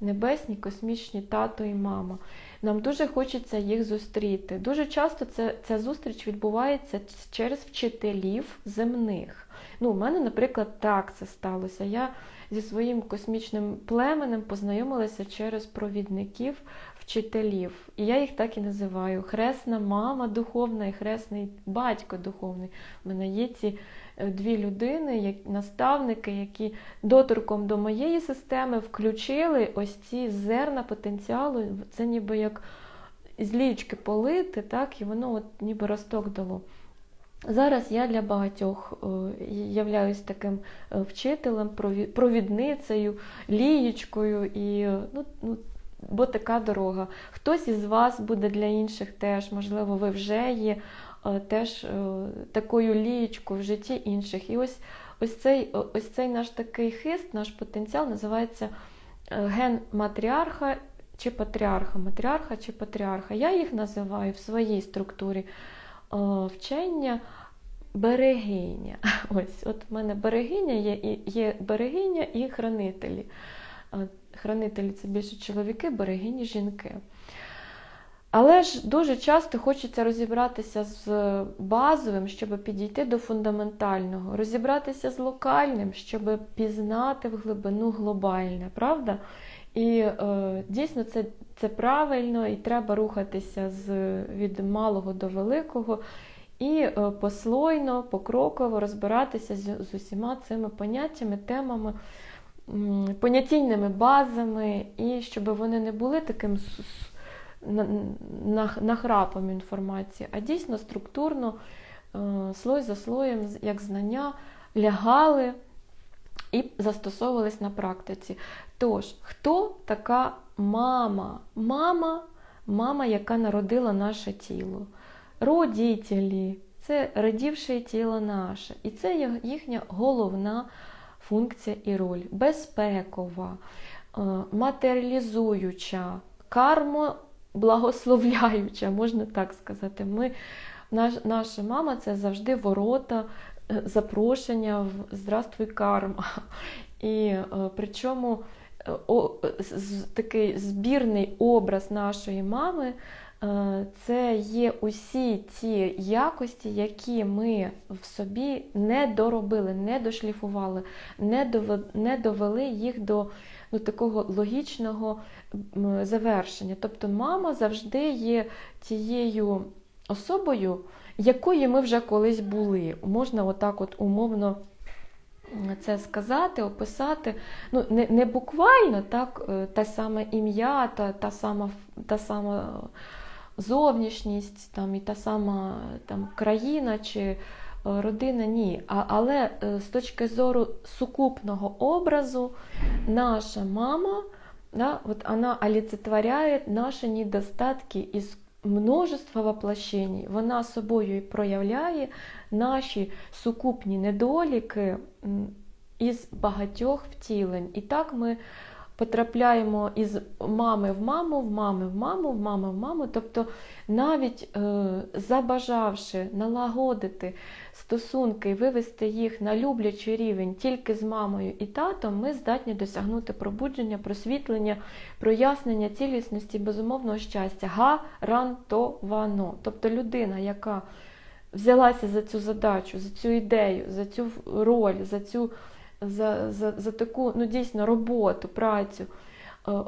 небесні, космічні тато і мама. Нам дуже хочеться їх зустріти. Дуже часто це, ця зустріч відбувається через вчителів земних. Ну, У мене, наприклад, так це сталося. Я зі своїм космічним племенем познайомилася через провідників вчителів. І я їх так і називаю: хресна мама духовна і хресний батько духовний. У мене є ці дві людини, як наставники, які доторком до моєї системи включили ось ці зерна потенціалу. Це ніби як з лічки полити, так, і воно от ніби росток дало. Зараз я для багатьох е, являюсь таким е, вчителем, провідницею, лієчкою, і ну, ну, бо така дорога. Хтось із вас буде для інших теж, можливо, ви вже є Е, теж е, такою лієчкою в житті інших. І ось ось цей ось цей наш такий хист, наш потенціал називається е, ген матріарха чи патріарха, матріарха чи патріарха. Я їх називаю в своїй структурі вчення. Берегиня. Ось, От в мене берегиня є є берегиня і хранителі. Хранителі це більше чоловіки, берегині жінки. Але ж дуже часто хочеться розібратися з базовим, щоб підійти до фундаментального, розібратися з локальним, щоб пізнати в глибину глобальне, правда? І е, дійсно це це правильно, і треба рухатися з, від малого до великого, і е, послойно, покроково розбиратися з, з усіма цими поняттями, темами, понятійними базами, і щоб вони не були таким нахрапом інформації, а дійсно структурно, е, слой за слоєм, як знання, лягали і застосовувались на практиці. Тож, хто така мама? Мама, мама, яка народила наше тіло, родителі, це родівше тіло наше. І це їхня головна функція і роль: безпекова, е, матеріалізуюча, кармоблагословляюча, можна так сказати. Ми, наш, Наша мама це завжди ворота, е, запрошення в Здравствуй карма. І е, причому о, з, такий збірний образ нашої мами. Це є усі ті якості, які ми в собі не доробили, не дошліфували, не довели їх до ну, такого логічного завершення. Тобто мама завжди є тією особою, якою ми вже колись були. Можна отак от умовно це сказати, описати. Ну, Не не буквально так, е, те саме ім'я, та та сама та сама зовнішність, там, і та сама там, країна чи родина, ні. А, Але е, з точки зору сукупного образу, наша мама да, вот вона олицетворяє наші недостатки із множества воплощень. Вона собою і проявляє наші сукупні недоліки із багатьох втілень. І так ми потрапляємо із мами в маму, в мами в маму, в мами в маму. Тобто, навіть е, забажавши налагодити стосунки і вивести їх на люблячий рівень тільки з мамою і татом, ми здатні досягнути пробудження, просвітлення, прояснення цілісності, безумовного щастя, гарантовано. Тобто людина, яка взялася за цю задачу, за цю ідею, за цю роль, за цю за, за, за таку ну, дійсно роботу, працю, е,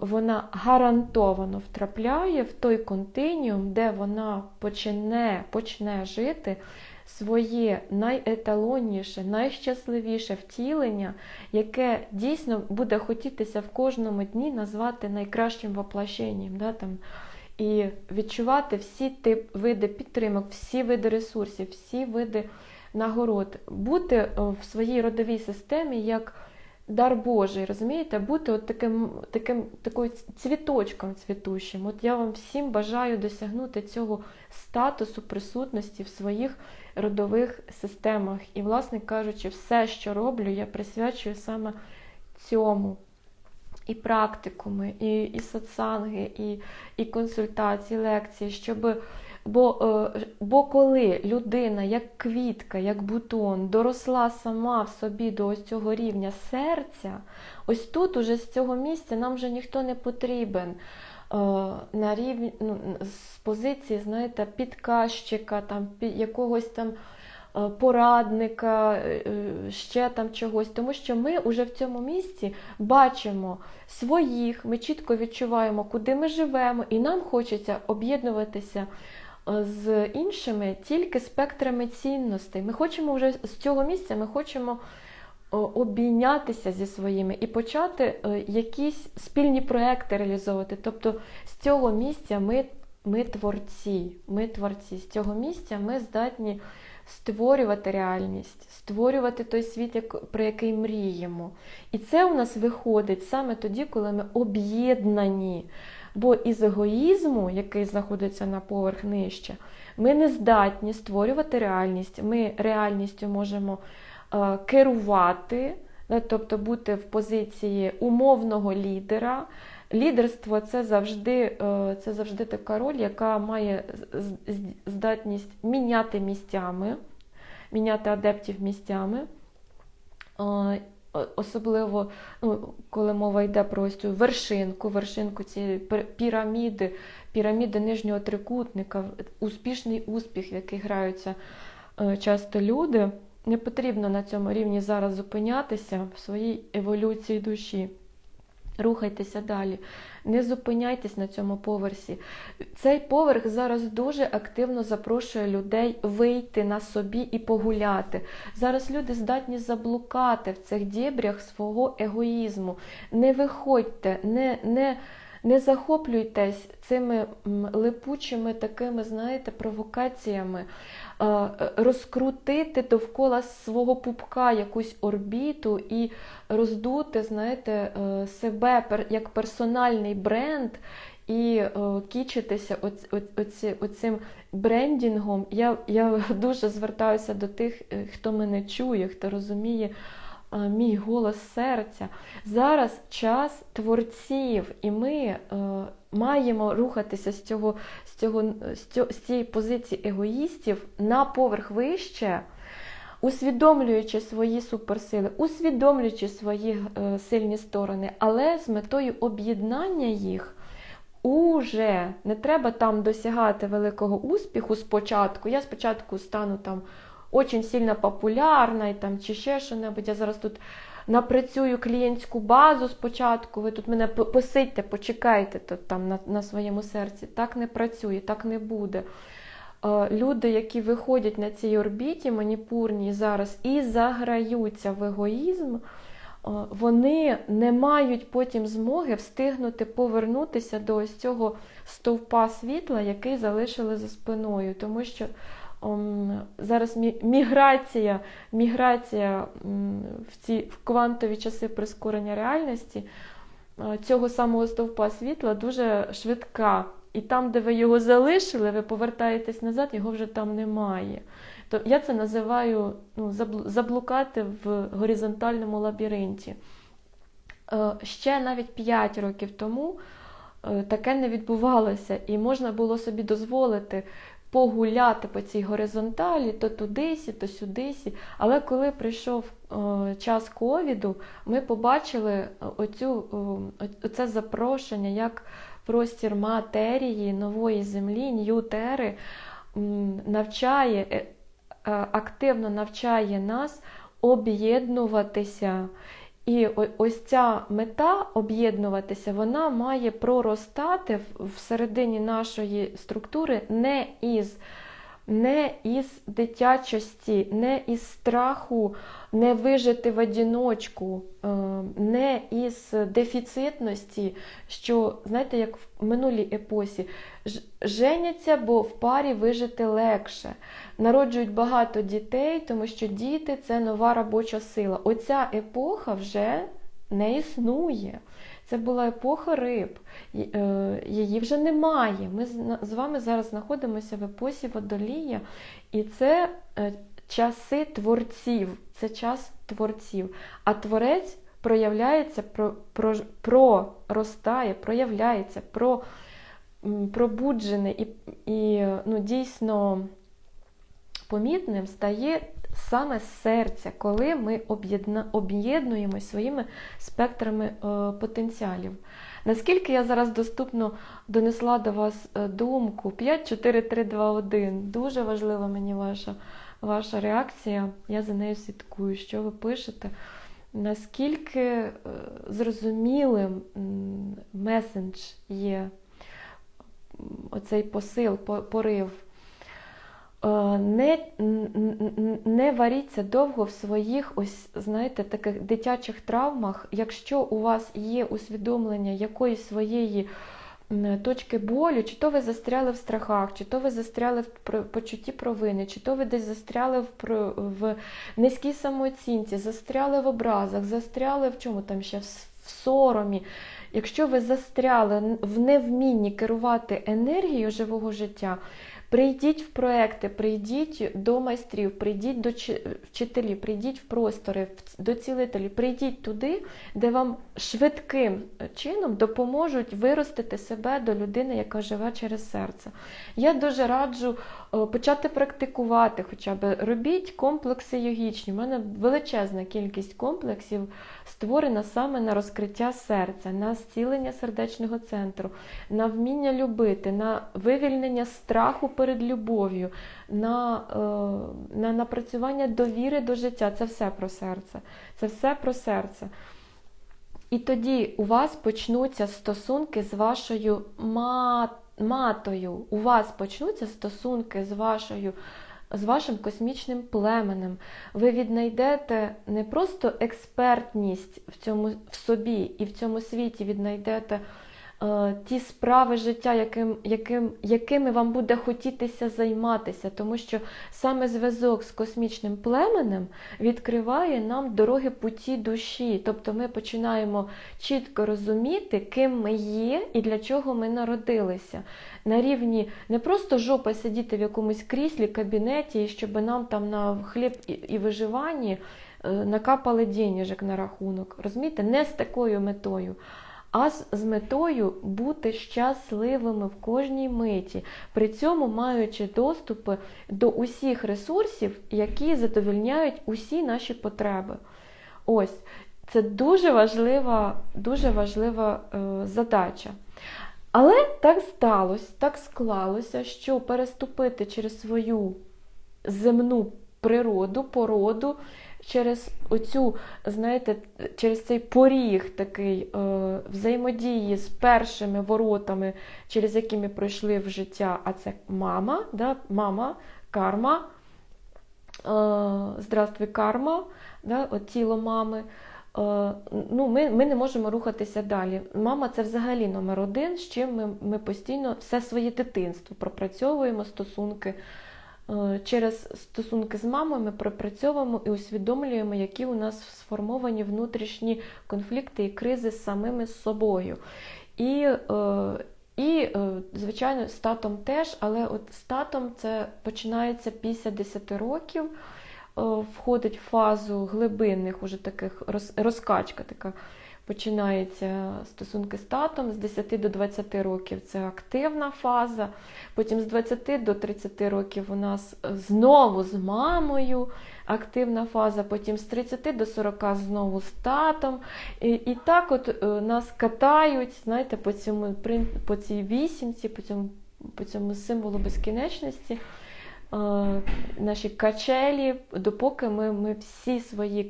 вона гарантовано втрапляє в той континіум, де вона почне, почне жити своє найеталонніше, найщасливіше втілення, яке дійсно буде хотітися в кожному дні назвати найкращим воплощенням. Да, там, І відчувати всі тип, види підтримок, всі види ресурсів, всі види нагород, бути е, в своїй родовій системі як дар Божий, розумієте, бути от таким, таким такою цвіточком цвітущим. От я вам всім бажаю досягнути цього статусу присутності в своїх родових системах. І, власне кажучи, все, що роблю, я присвячую саме цьому. І практикуми, і і сатсанги, і і консультації, лекції, щоб Бо е, бо коли людина, як квітка, як бутон, доросла сама в собі до ось цього рівня серця, ось тут, уже з цього місця, нам вже ніхто не потрібен. Е, на рівні, ну, З позиції, знаєте, підказчика, там, якогось там е, порадника, ще там чогось. Тому що ми вже в цьому місці бачимо своїх, ми чітко відчуваємо, куди ми живемо, і нам хочеться об'єднуватися з іншими тільки спектрами цінностей. Ми хочемо вже з цього місця ми хочемо обійнятися зі своїми і почати е, якісь спільні проекти реалізовувати. Тобто з цього місця ми, ми творці, ми творці, з цього місця ми здатні. Створювати реальність, створювати той світ, про який мріємо. І це у нас виходить саме тоді, коли ми об'єднані. Бо із егоїзму, який знаходиться на поверх нижче, ми не здатні створювати реальність. Ми реальністю можемо е, керувати, тобто бути в позиції умовного лідера. Лідерство це завжди е, це завжди така роль, яка має здатність міняти місцями, міняти адептів місцями. Особливо, ну, коли мова йде про ось цю вершинку, вершинку цієї піраміди, піраміди нижнього трикутника, успішний успіх, в який граються е, часто люди, не потрібно на цьому рівні зараз зупинятися в своїй еволюції душі. Рухайтеся далі, не зупиняйтесь на цьому поверсі. Цей поверх зараз дуже активно запрошує людей вийти на собі і погуляти. Зараз люди здатні заблукати в цих дібрях свого егоїзму. Не виходьте, не, не, не захоплюйтесь цими липучими такими, знаєте, провокаціями. Е, розкрутити довкола свого пупка якусь орбіту і роздути, знаєте, е, себе як персональний бренд. І е, кічитися оці, оцим брендінгом. Я я дуже звертаюся до тих, хто мене чує, хто розуміє мій голос серця. Зараз час творців, і ми е, маємо рухатися з цього, з, цього, з, цієї позиції егоїстів на поверх вище. Усвідомлюючи свої суперсили, усвідомлюючи свої е, сильні сторони, але з метою об'єднання їх уже не треба там досягати великого успіху спочатку. Я спочатку стану там очень сильно популярна і там чи ще що-небудь. Я зараз тут напрацюю клієнтську базу спочатку. Ви тут мене посидьте, почекайте тут, там на, на своєму серці. Так не працює, так не буде. Е, Люди, які виходять на цій орбіті маніпурній зараз і заграються в егоїзм, е, вони не мають потім змоги встигнути повернутися до ось цього стовпа світла, який залишили за спиною. Тому що зараз міграція, міграція в ці в квантові часи прискорення реальності цього самого стовпа світла дуже швидка. І там, де ви його залишили, ви повертаєтесь назад, його вже там немає. То я це називаю ну, заблукати в горизонтальному лабіринті. Е, Ще навіть 5 років тому е, таке не відбувалося, і можна було собі дозволити погуляти по цій горизонталі, то тудисі, то сюдисі. Але коли прийшов е, час ковіду, ми побачили е, оцю, е, оце запрошення як простір матерії, нової землі, ньютери навчає, активно навчає нас об'єднуватися. І ось ця мета об'єднуватися, вона має проростати всередині нашої структури не із, не із дитячості, не із страху не вижити в одіночку, е, не із дефіцитності, що, знаєте, як в минулій епосі, женяться, бо в парі вижити легше. Народжують багато дітей, тому що діти це нова робоча сила. Оця епоха вже не існує. Це була епоха риб, е, її вже немає. Ми з вами зараз знаходимося в епосі водолія, і це е, часи творців, це час творців. А творець проявляється, про, про, проростає, проявляється, про, пробуджений і, і ну, дійсно помітним стає саме серця, коли ми об'єднуємось своїми спектрами е, потенціалів. Наскільки я зараз доступно донесла до вас е, думку 5, 4, 3, 2, 1. Дуже важлива мені ваша, ваша реакція. Я за нею слідкую, що ви пишете. Наскільки е, зрозумілим месендж є оцей посил, порив. Е, Не, не варіться довго в своїх, ось знаєте, таких дитячих травмах. Якщо у вас є усвідомлення якоїсь своєї точки болю, чи то ви застряли в страхах, чи то ви застряли в почутті провини, чи то ви десь застряли в, в низькій самооцінці, застряли в образах, застряли в чому там ще в соромі. Якщо ви застряли в невмінні керувати енергією живого життя, Прийдіть в проекти, прийдіть до майстрів, прийдіть до чи- вчителів, прийдіть в простори, до цілителів, прийдіть туди, де вам швидким чином допоможуть виростити себе до людини, яка живе через серце. Я дуже раджу почати практикувати, хоча б робіть комплекси йогічні. У мене величезна кількість комплексів створена саме на розкриття серця, на зцілення сердечного центру, на вміння любити, на вивільнення страху перед любов'ю, на, е, на напрацювання довіри до життя. Це все про серце. Це все про серце. І тоді у вас почнуться стосунки з вашою ма- матою. У вас почнуться стосунки з вашою. З вашим космічним племенем ви віднайдете не просто експертність в цьому в собі і в цьому світі віднайдете ті справи життя, яким, яким, якими вам буде хотітися займатися, тому що саме зв'язок з космічним племенем відкриває нам дороги путі душі. Тобто ми починаємо чітко розуміти, ким ми є і для чого ми народилися. На рівні не просто жопа сидіти в якомусь кріслі, кабінеті, і щоб нам там на хліб і, і виживанні е, накапали денежок на рахунок. Розумієте, не з такою метою. А з, метою бути щасливими в кожній миті, при цьому маючи доступи до усіх ресурсів, які задовільняють усі наші потреби. Ось це дуже важлива, дуже важлива е, задача. Але так сталося, так склалося, що переступити через свою земну природу, породу, через оцю, знаєте, через цей поріг такий е, взаємодії з першими воротами, через які ми пройшли в життя, а це мама, да, мама, карма, е, здравствуй, карма, да, от тіло мами. Е, ну, Ми ми не можемо рухатися далі. Мама це взагалі номер один, з чим ми ми постійно все своє дитинство пропрацьовуємо стосунки. Е, через стосунки з мамою ми пропрацьовуємо і усвідомлюємо, які у нас сформовані внутрішні конфлікти і кризи з самими собою. І, е, і звичайно, з татом теж, але от з татом це починається після 10 років. Е, входить в фазу глибинних, уже таких розкачка така починається стосунки з татом, з 10 до 20 років це активна фаза. Потім з 20 до 30 років у нас знову з мамою активна фаза, потім з 30 до 40 знову з татом. І і так от е, нас катають знаєте, по цьому, по цій вісімці, по цьому, по цьому символу безкінечності. Е, наші качелі, допоки ми ми всі свої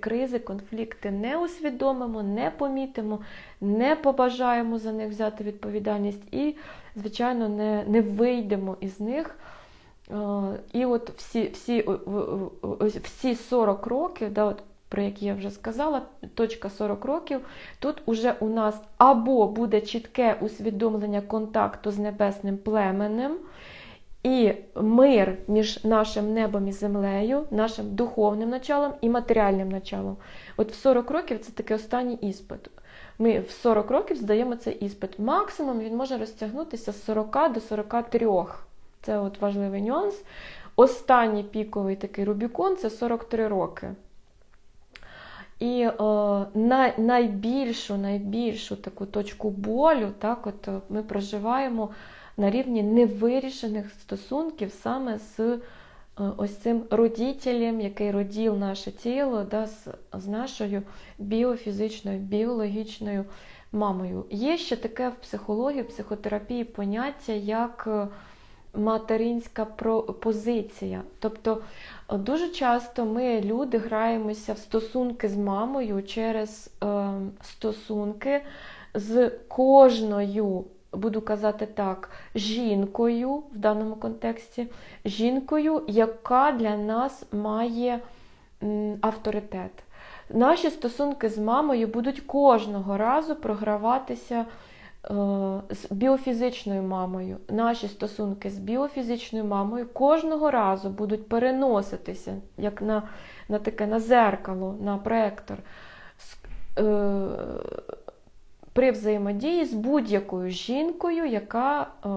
кризи, конфлікти не усвідомимо, не помітимо, не побажаємо за них взяти відповідальність і, звичайно, не не вийдемо із них. Е, і от всі всі, всі 40 років, да, от, про які я вже сказала, точка 40 років, тут уже у нас або буде чітке усвідомлення контакту з небесним племенем. І мир між нашим небом і землею, нашим духовним началом і матеріальним началом. От в 40 років це такий останній іспит. Ми в 40 років здаємо цей іспит. Максимум він може розтягнутися з 40 до 43. Це от важливий нюанс. Останній піковий такий Рубікон це 43 роки. І о, най, найбільшу найбільшу таку точку болю так, от ми проживаємо на рівні невирішених стосунків саме з е, ось цим родітелем, який родів наше тіло, да, з, з нашою біофізичною, біологічною мамою. Є ще таке в психології, в психотерапії поняття як е, материнська позиція. Тобто е, дуже часто ми, люди, граємося в стосунки з мамою через е, стосунки з кожною буду казати так, жінкою в даному контексті, жінкою, яка для нас має авторитет. Наші стосунки з мамою будуть кожного разу програватися е, з біофізичною мамою. Наші стосунки з біофізичною мамою кожного разу будуть переноситися, як на на таке на зеркало, на проектор. Е, при взаємодії з будь-якою жінкою, яка е,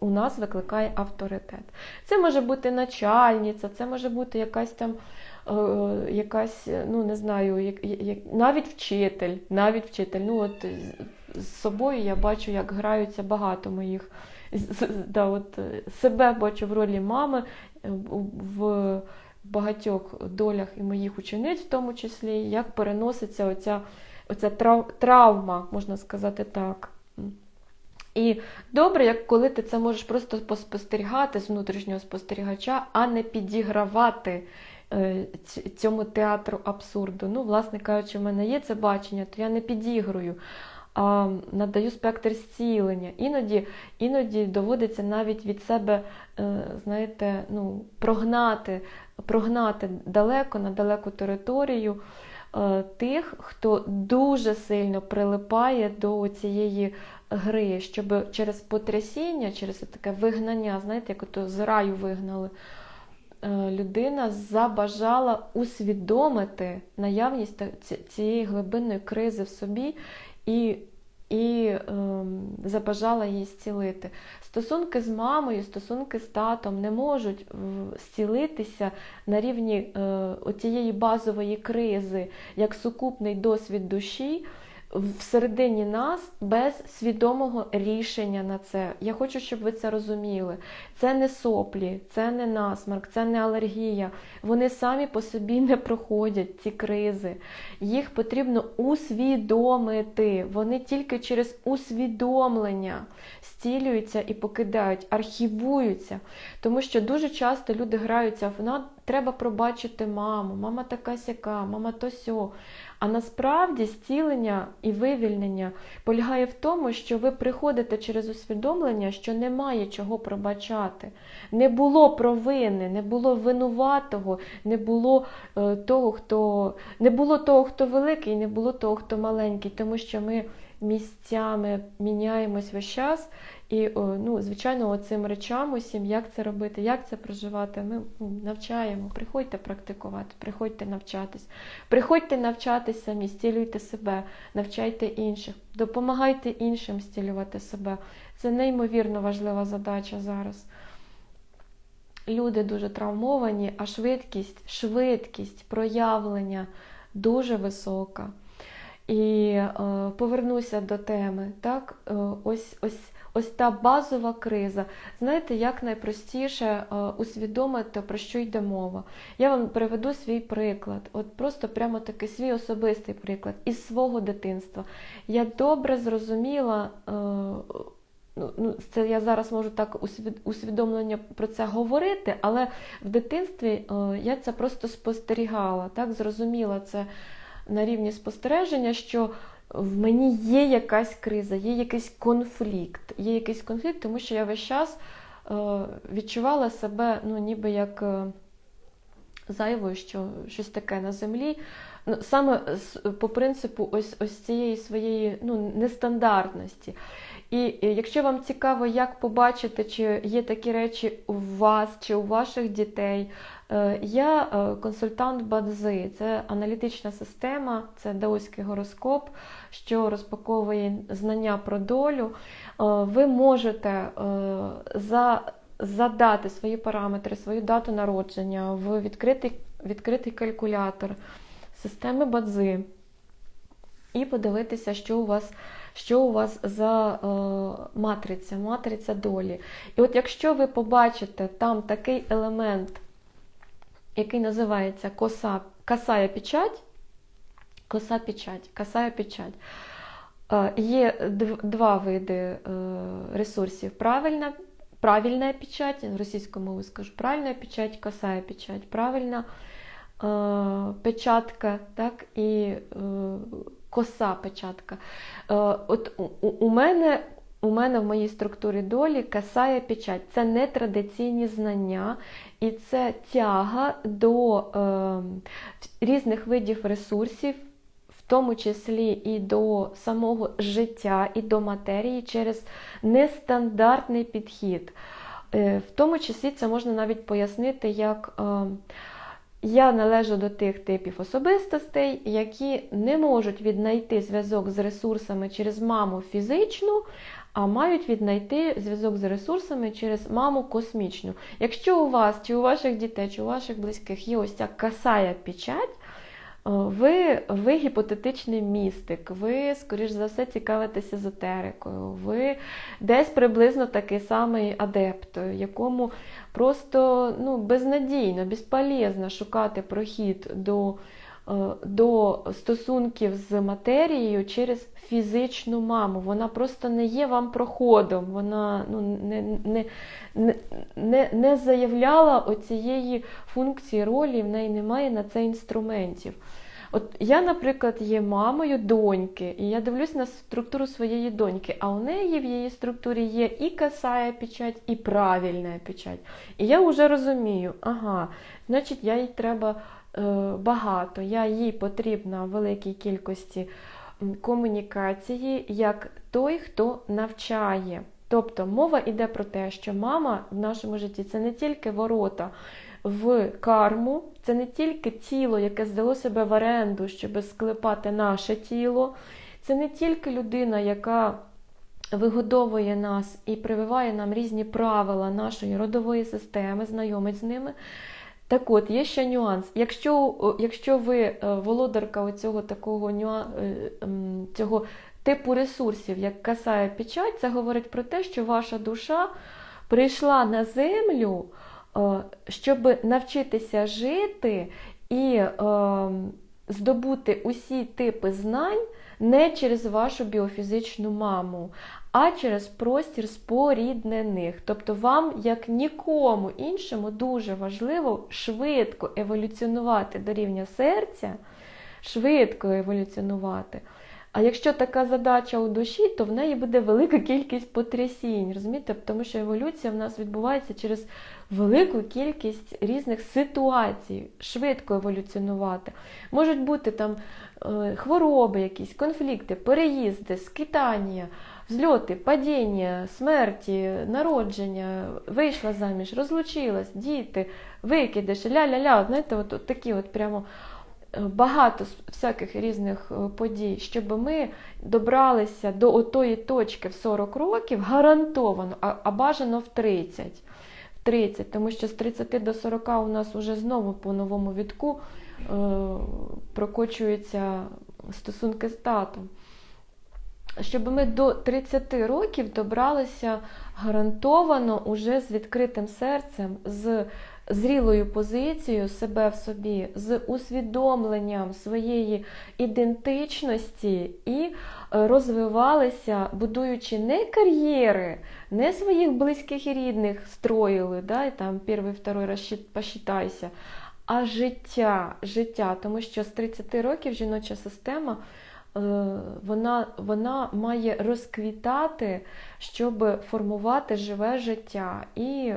у нас викликає авторитет. Це може бути начальниця, це може бути якась там. Е, якась, ну не знаю, навіть вчитель, навіть вчитель. Ну от З собою я бачу, як граються багато моїх. Да, от, Себе бачу в ролі мами в багатьох долях і моїх учениць, в тому числі, як переноситься оця оця травма, можна сказати так. І добре, як коли ти це можеш просто поспостерігати з внутрішнього спостерігача, а не підігравати е, цьому театру абсурду. Ну, власне кажучи, в мене є це бачення, то я не підігрую, а надаю спектр зцілення. Іноді іноді доводиться навіть від себе, е, знаєте, ну, прогнати, прогнати далеко на далеку територію. Е, тих, хто дуже сильно прилипає до цієї гри, щоб через потрясіння, через таке вигнання, знаєте, як ото з раю вигнали, е, людина забажала усвідомити наявність цієї глибинної кризи в собі і і ем, забажала її зцілити. Стосунки з мамою, стосунки з татом не можуть зцілитися на рівні е, тієї базової кризи, як сукупний досвід душі всередині нас без свідомого рішення на це. Я хочу, щоб ви це розуміли. Це не соплі, це не насмарк, це не алергія. Вони самі по собі не проходять ці кризи. Їх потрібно усвідомити. Вони тільки через усвідомлення зцілюються і покидають, архівуються. Тому що дуже часто люди граються в треба пробачити маму, мама така сяка, мама то сьо. А насправді зцілення і вивільнення полягає в тому, що ви приходите через усвідомлення, що немає чого пробачати. Не було провини, не було винуватого, не було е, того, хто не було того, хто великий, не було того, хто маленький, тому що ми місцями міняємось весь час. І, ну, звичайно, цим речам усім, як це робити, як це проживати, ми ну, навчаємо. Приходьте практикувати, приходьте навчатись. Приходьте навчатись самі, зцілюйте себе, навчайте інших, допомагайте іншим зцілювати себе. Це неймовірно важлива задача зараз. Люди дуже травмовані, а швидкість, швидкість проявлення дуже висока. І е, повернуся до теми. Так? Е, ось, ось, ось та базова криза. Знаєте, як найпростіше е, усвідомити, про що йде мова. Я вам приведу свій приклад, от просто прямо такий свій особистий приклад із свого дитинства. Я добре зрозуміла. Е, Ну, ну, це я зараз можу так усвідомлення про це говорити, але в дитинстві е, я це просто спостерігала, так зрозуміла це на рівні спостереження, що в мені є якась криза, є якийсь конфлікт. Є якийсь конфлікт, тому що я весь час е, відчувала себе ну, ніби як е, зайвою, що щось таке на землі. Ну, Саме по принципу ось ось цієї своєї ну, нестандартності. І якщо вам цікаво, як побачити, чи є такі речі у вас чи у ваших дітей, е, я е, консультант Бадзи, це аналітична система, це даоський гороскоп, що розпаковує знання про долю. Е, ви можете за задати свої параметри, свою дату народження в відкритий відкритий калькулятор системи Бадзи і подивитися, що у вас що у вас за е, матриця, матриця долі. І от якщо ви побачите там такий елемент, який називається коса, косая печать, коса печать, косая печать, е, є два види е, ресурсів. Правильна правильная печать, російською мовою скажу, правильна печать, косая печать, правильна е, печатка, так, і е, коса печатка. Е, от у, мене у мене в моїй структурі долі касає печать. Це не традиційні знання, і це тяга до е, різних видів ресурсів, в тому числі і до самого життя, і до матерії через нестандартний підхід. Е, в тому числі це можна навіть пояснити як. Е, я належу до тих типів особистостей, які не можуть віднайти зв'язок з ресурсами через маму фізичну, а мають віднайти зв'язок з ресурсами через маму космічну. Якщо у вас, чи у ваших дітей, чи у ваших близьких є ось ця касая печать, ви ви гіпотетичний містик, ви, скоріш за все, цікавитесь езотерикою, ви десь приблизно такий самий адепт, якому просто ну, безнадійно, безполезно шукати прохід до до стосунків з матерією через фізичну маму. Вона просто не є вам проходом, вона ну, не не, не, не, заявляла оцієї функції ролі, в неї немає на це інструментів. От я, наприклад, є мамою доньки, і я дивлюсь на структуру своєї доньки, а у неї в її структурі є і касая печать, і правильна печать. І я вже розумію, ага, значить, я їй треба е, багато, я їй потрібна в великій кількості комунікації як той, хто навчає. Тобто мова йде про те, що мама в нашому житті це не тільки ворота в карму, це не тільки тіло, яке здало себе в оренду, щоб склепати наше тіло. Це не тільки людина, яка вигодовує нас і прививає нам різні правила нашої родової системи, знайомить з ними. Так от, є ще нюанс. Якщо якщо ви е, володарка оцього такого е, цього типу ресурсів, як касає печать, це говорить про те, що ваша душа прийшла на землю, е, щоб навчитися жити і здобути усі типи знань не через вашу біофізичну маму, а через простір споріднених. Тобто вам, як нікому іншому, дуже важливо швидко еволюціонувати до рівня серця, швидко еволюціонувати. А якщо така задача у душі, то в неї буде велика кількість потрясінь, розумієте? Тому що еволюція в нас відбувається через велику кількість різних ситуацій, швидко еволюціонувати. Можуть бути там е, хвороби, якісь конфлікти, переїзди, скитання, взльоти, падіння, смерті, народження, вийшла заміж, розлучилась, діти, викидиш, ля-ля-ля. Знаєте, от, от такі от прямо. Е, багато всяких різних е, подій, щоб ми добралися до отої точки в 40 років гарантовано, а, а бажано в 30. В 30, Тому що з 30 до 40 у нас вже знову по новому відку е, прокочуються стосунки з татом. Щоб ми до 30 років добралися гарантовано уже з відкритим серцем, з зрілою позицією себе в собі, з усвідомленням своєї ідентичності і е, розвивалися, будуючи не кар'єри, не своїх близьких і рідних строїли, да, і там перший, второй раз посчитайся, а життя, життя. Тому що з 30 років жіноча система. Е, вона вона має розквітати, щоб формувати живе життя і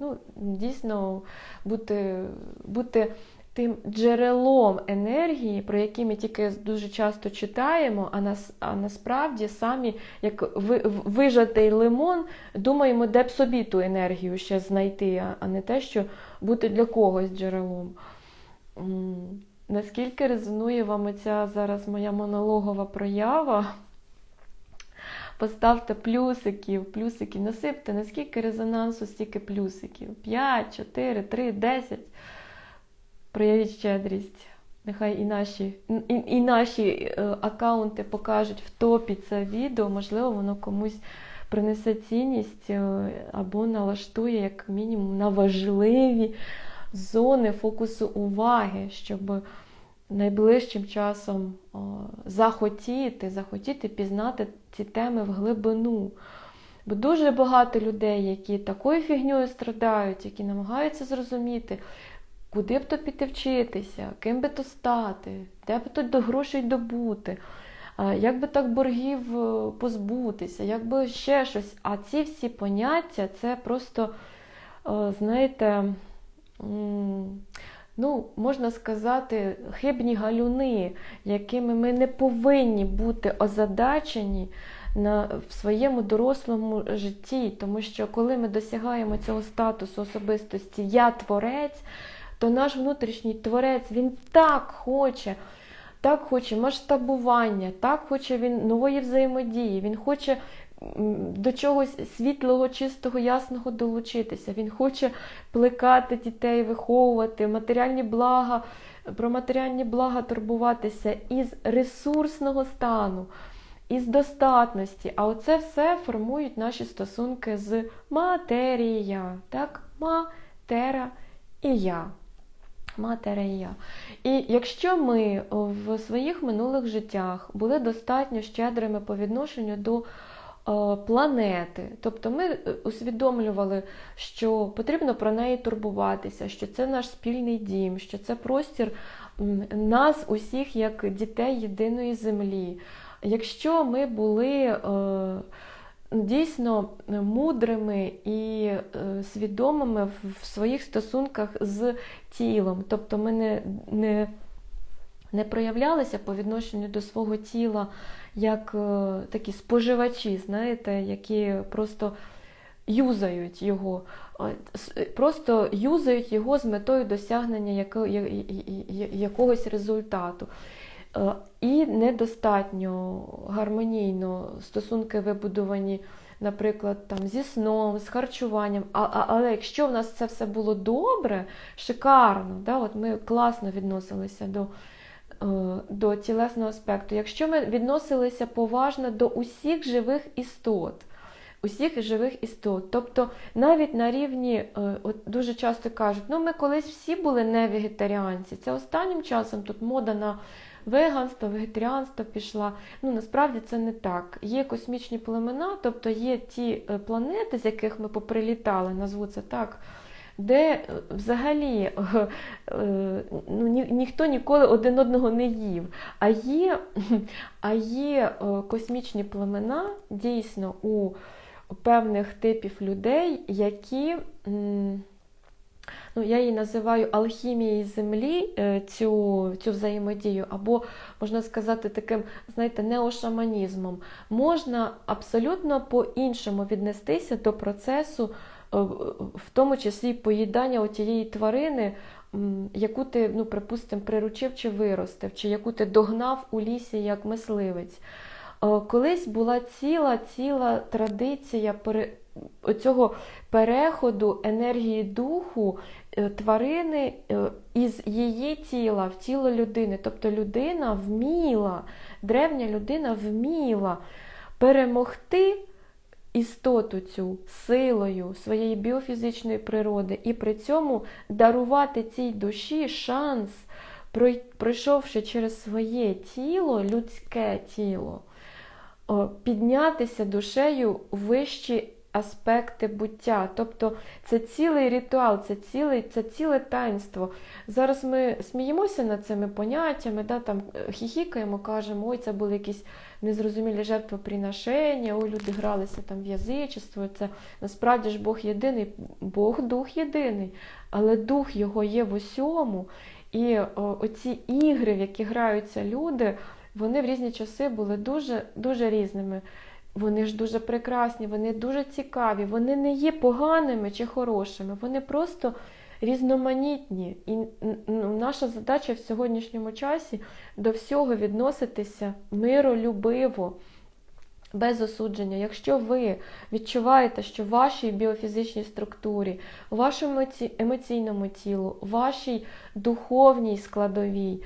ну, дійсно бути бути тим джерелом енергії, про які ми тільки дуже часто читаємо, а нас, а насправді самі, як вижатий лимон, думаємо, де б собі ту енергію ще знайти, а не те, що бути для когось джерелом. Наскільки резонує вам оця зараз моя монологова проява? Поставте плюсиків, плюсиків, насипте, наскільки резонансу, стільки плюсиків. 5, 4, 3, 10. Проявіть щедрість. Нехай і наші і, і наші е, аккаунти покажуть в топі це відео, можливо, воно комусь принесе цінність е, або налаштує, як мінімум, на важливі зони фокусу уваги, щоб найближчим часом захотіти, захотіти пізнати ці теми в глибину. Бо дуже багато людей, які такою фігньою страдають, які намагаються зрозуміти, куди б то піти вчитися, ким би то стати, де б то до грошей добути, як би так боргів е, позбутися, як би ще щось. А ці всі поняття це просто, знаєте, ну, можна сказати, хибні галюни, якими ми не повинні бути озадачені на, в своєму дорослому житті. Тому що коли ми досягаємо цього статусу особистості Я творець, то наш внутрішній творець він так хоче. Так хоче масштабування, так хоче він нової взаємодії, він хоче до чогось світлого, чистого, ясного долучитися. Він хоче плекати дітей, виховувати, матеріальні блага, про матеріальні блага турбуватися із ресурсного стану, із достатності. А оце все формують наші стосунки з матерія. Так? Матера і я. Матерія. І якщо ми в своїх минулих життях були достатньо щедрими по відношенню до планети. Тобто ми е, усвідомлювали, що потрібно про неї турбуватися, що це наш спільний дім, що це простір нас, усіх, як дітей єдиної землі. Якщо ми були е, дійсно мудрими і свідомими в своїх стосунках з тілом, тобто ми не, не, не проявлялися по відношенню до свого тіла як е, такі споживачі, знаєте, які просто юзають його, просто юзають його з метою досягнення якогось результату. Е, і недостатньо гармонійно стосунки вибудовані, наприклад, там, зі сном, з харчуванням. А, а, Але якщо в нас це все було добре, шикарно, да, от ми класно відносилися до е, до тілесного аспекту, якщо ми відносилися поважно до усіх живих істот, усіх живих істот. Тобто навіть на рівні, е, от дуже часто кажуть, ну ми колись всі були не вегетаріанці. Це останнім часом тут мода на веганство, вегетаріанство пішла. Ну насправді це не так. Є космічні племена, тобто є ті е, планети, з яких ми поприлітали, назву це так. Де е, взагалі ну, ні, ніхто ніколи один одного не їв. А є а є космічні племена дійсно у певних типів людей, які, ну, я її називаю алхімією землі, е, цю цю взаємодію, або, можна сказати, таким, знаєте, неошаманізмом. Можна абсолютно по-іншому віднестися до процесу, е, в тому числі поїдання тієї тварини. Яку ти, ну, припустимо, приручив чи виростив, чи яку ти догнав у лісі як мисливець. Е, колись була ціла ціла традиція цього переходу енергії духу е, тварини е, із її тіла в тіло людини. Тобто людина вміла, древня людина вміла перемогти істоту цю силою своєї біофізичної природи і при цьому дарувати цій душі шанс, пройшовши через своє тіло, людське тіло піднятися душею вищі аспекти буття. Тобто це цілий ритуал, це ціле, це ціле таїнство. Зараз ми сміємося над цими поняттями, да, там е, хіхікаємо, кажемо, ой, це були якісь незрозумілі жертвоприношення, ой, люди гралися там в язичество. Це насправді ж Бог єдиний, Бог дух єдиний, але дух його є в усьому. І о, оці ігри, в які граються люди вони в різні часи були дуже, дуже різними. Вони ж дуже прекрасні, вони дуже цікаві, вони не є поганими чи хорошими, вони просто різноманітні. І ну, наша задача в сьогоднішньому часі до всього відноситися миролюбиво, без осудження. Якщо ви відчуваєте, що в вашій біофізичній структурі, у вашому емоційному тілу, у вашій духовній складовій,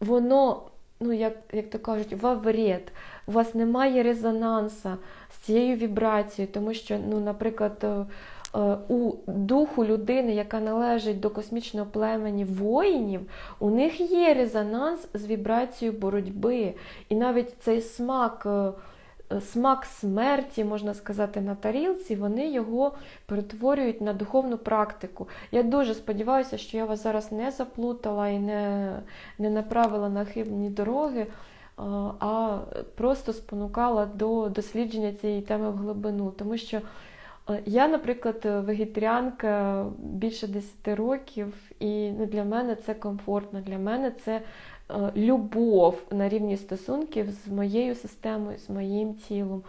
воно, ну, як як то кажуть, вавред, у вас немає резонанса з цією вібрацією, тому що, ну, наприклад, е, у духу людини, яка належить до космічного племені воїнів, у них є резонанс з вібрацією боротьби. І навіть цей смак. Е, смак смерті, можна сказати, на тарілці, вони його перетворюють на духовну практику. Я дуже сподіваюся, що я вас зараз не заплутала і не, не направила на хибні дороги. А просто спонукала до дослідження цієї теми в глибину. Тому що я, наприклад, вегетаріанка більше 10 років, і ну, для мене це комфортно, для мене це Е, любов на рівні стосунків з моєю системою, з моїм тілом.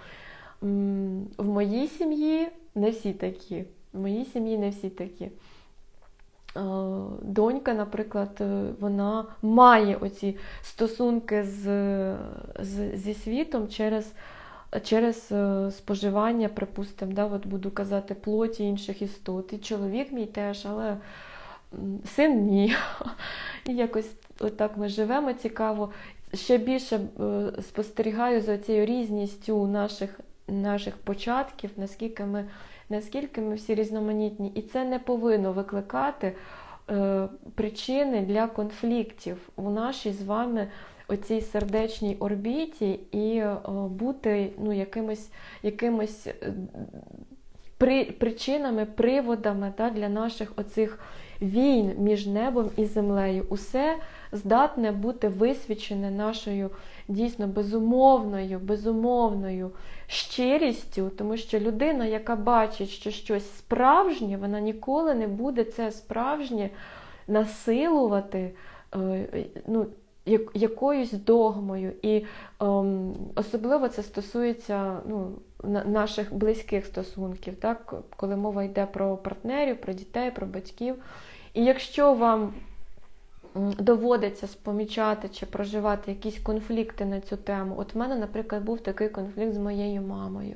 В моїй сім'ї не всі такі. В моїй сім'ї не всі такі. Е, донька, наприклад, е, вона має оці стосунки з, з, зі світом через через споживання, припустимо, да, от буду казати, плоті інших істот. І чоловік мій теж, але син ні. І якось отак ми живемо цікаво. Ще більше е, спостерігаю за цією різністю наших наших початків, наскільки ми наскільки ми всі різноманітні. І це не повинно викликати е, причини для конфліктів у нашій з вами оцій сердечній орбіті і е, бути ну, якимось якимось е, при, причинами, приводами да, для наших оцих війн між небом і землею. Усе здатне бути висвічене нашою дійсно безумовною, безумовною щирістю, тому що людина, яка бачить, що щось справжнє, вона ніколи не буде це справжнє насилувати. Е, ну, Якоюсь догмою, і ем, особливо це стосується ну, наших близьких стосунків, так? коли мова йде про партнерів, про дітей, про батьків. І якщо вам доводиться спомічати чи проживати якісь конфлікти на цю тему. От в мене, наприклад, був такий конфлікт з моєю мамою.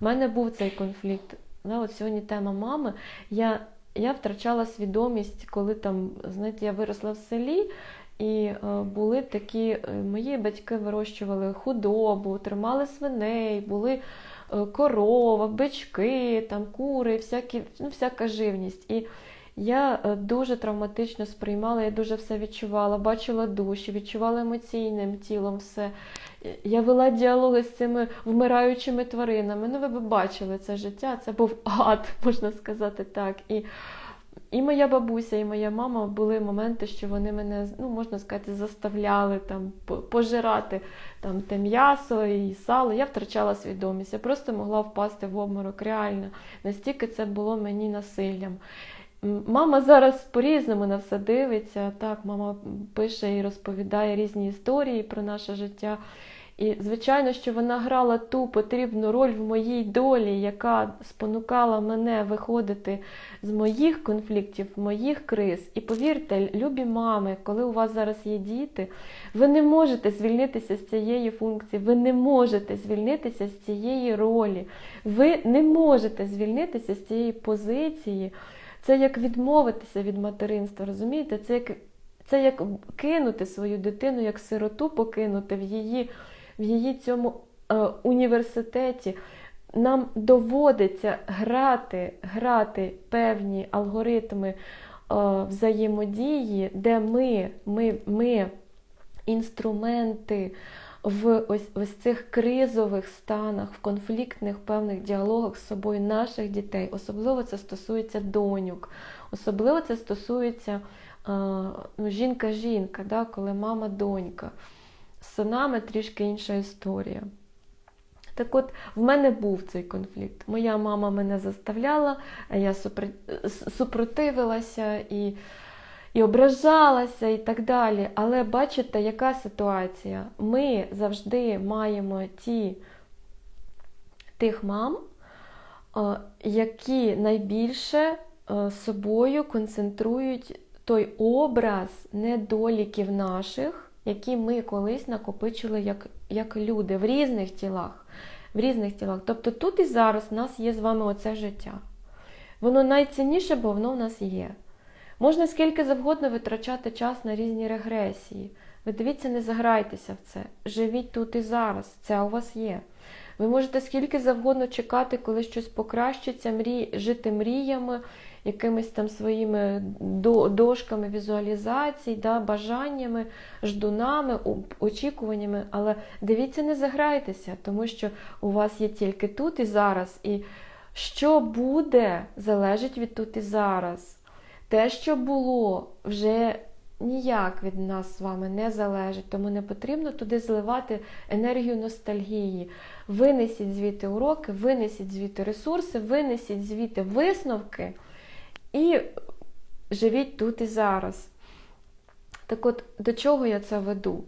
У мене був цей конфлікт. Да, от сьогодні тема мами. Я, я втрачала свідомість, коли там, знаєте, я виросла в селі. І е, були такі, е, мої батьки вирощували худобу, тримали свиней, були е, корова, бички, там, кури, всякі, ну, всяка живність. І я дуже травматично сприймала, я дуже все відчувала, бачила душі, відчувала емоційним тілом все. Я вела діалоги з цими вмираючими тваринами. Ну, ви б бачили це життя, це був ад, можна сказати так. І і моя бабуся, і моя мама були моменти, що вони мене, ну можна сказати, заставляли там пожирати там те м'ясо і сало. Я втрачала свідомість. Я просто могла впасти в обморок. Реально, настільки це було мені насиллям. Мама зараз по-різному на все дивиться. Так, мама пише і розповідає різні історії про наше життя. І, звичайно, що вона грала ту потрібну роль в моїй долі, яка спонукала мене виходити з моїх конфліктів, моїх криз. І повірте, любі мами, коли у вас зараз є діти, ви не можете звільнитися з цієї функції, ви не можете звільнитися з цієї ролі, ви не можете звільнитися з цієї позиції. Це як відмовитися від материнства, розумієте? Це як, це як кинути свою дитину, як сироту покинути в її, в її цьому е, університеті. Нам доводиться грати, грати певні алгоритми е, взаємодії, де ми, ми, ми інструменти в ось, ось цих кризових станах, в конфліктних певних діалогах з собою наших дітей. Особливо це стосується доньок, особливо це стосується е, ну, жінка-жінка, да, коли мама-донька. З синами трішки інша історія. Так от, в мене був цей конфлікт. Моя мама мене заставляла, я супротивилася і, і ображалася, і так далі. Але бачите, яка ситуація? Ми завжди маємо ті, тих мам, які найбільше собою концентрують той образ недоліків наших, які ми колись накопичили як, як люди в різних тілах. В різних тілах. Тобто тут і зараз в нас є з вами оце життя. Воно найцінніше, бо воно в нас є. Можна скільки завгодно витрачати час на різні регресії. Ви дивіться, не заграйтеся в це. Живіть тут і зараз. Це у вас є. Ви можете скільки завгодно чекати, коли щось покращиться, мрій, жити мріями, якимись там своїми дошками візуалізацій, да, бажаннями, ждунами, очікуваннями. Але дивіться, не заграйтеся, тому що у вас є тільки тут і зараз. І що буде, залежить від тут і зараз. Те, що було, вже ніяк від нас з вами не залежить, тому не потрібно туди зливати енергію ностальгії. Винесіть звідти уроки, винесіть звідти ресурси, винесіть звідти висновки і живіть тут і зараз. Так от, до чого я це веду?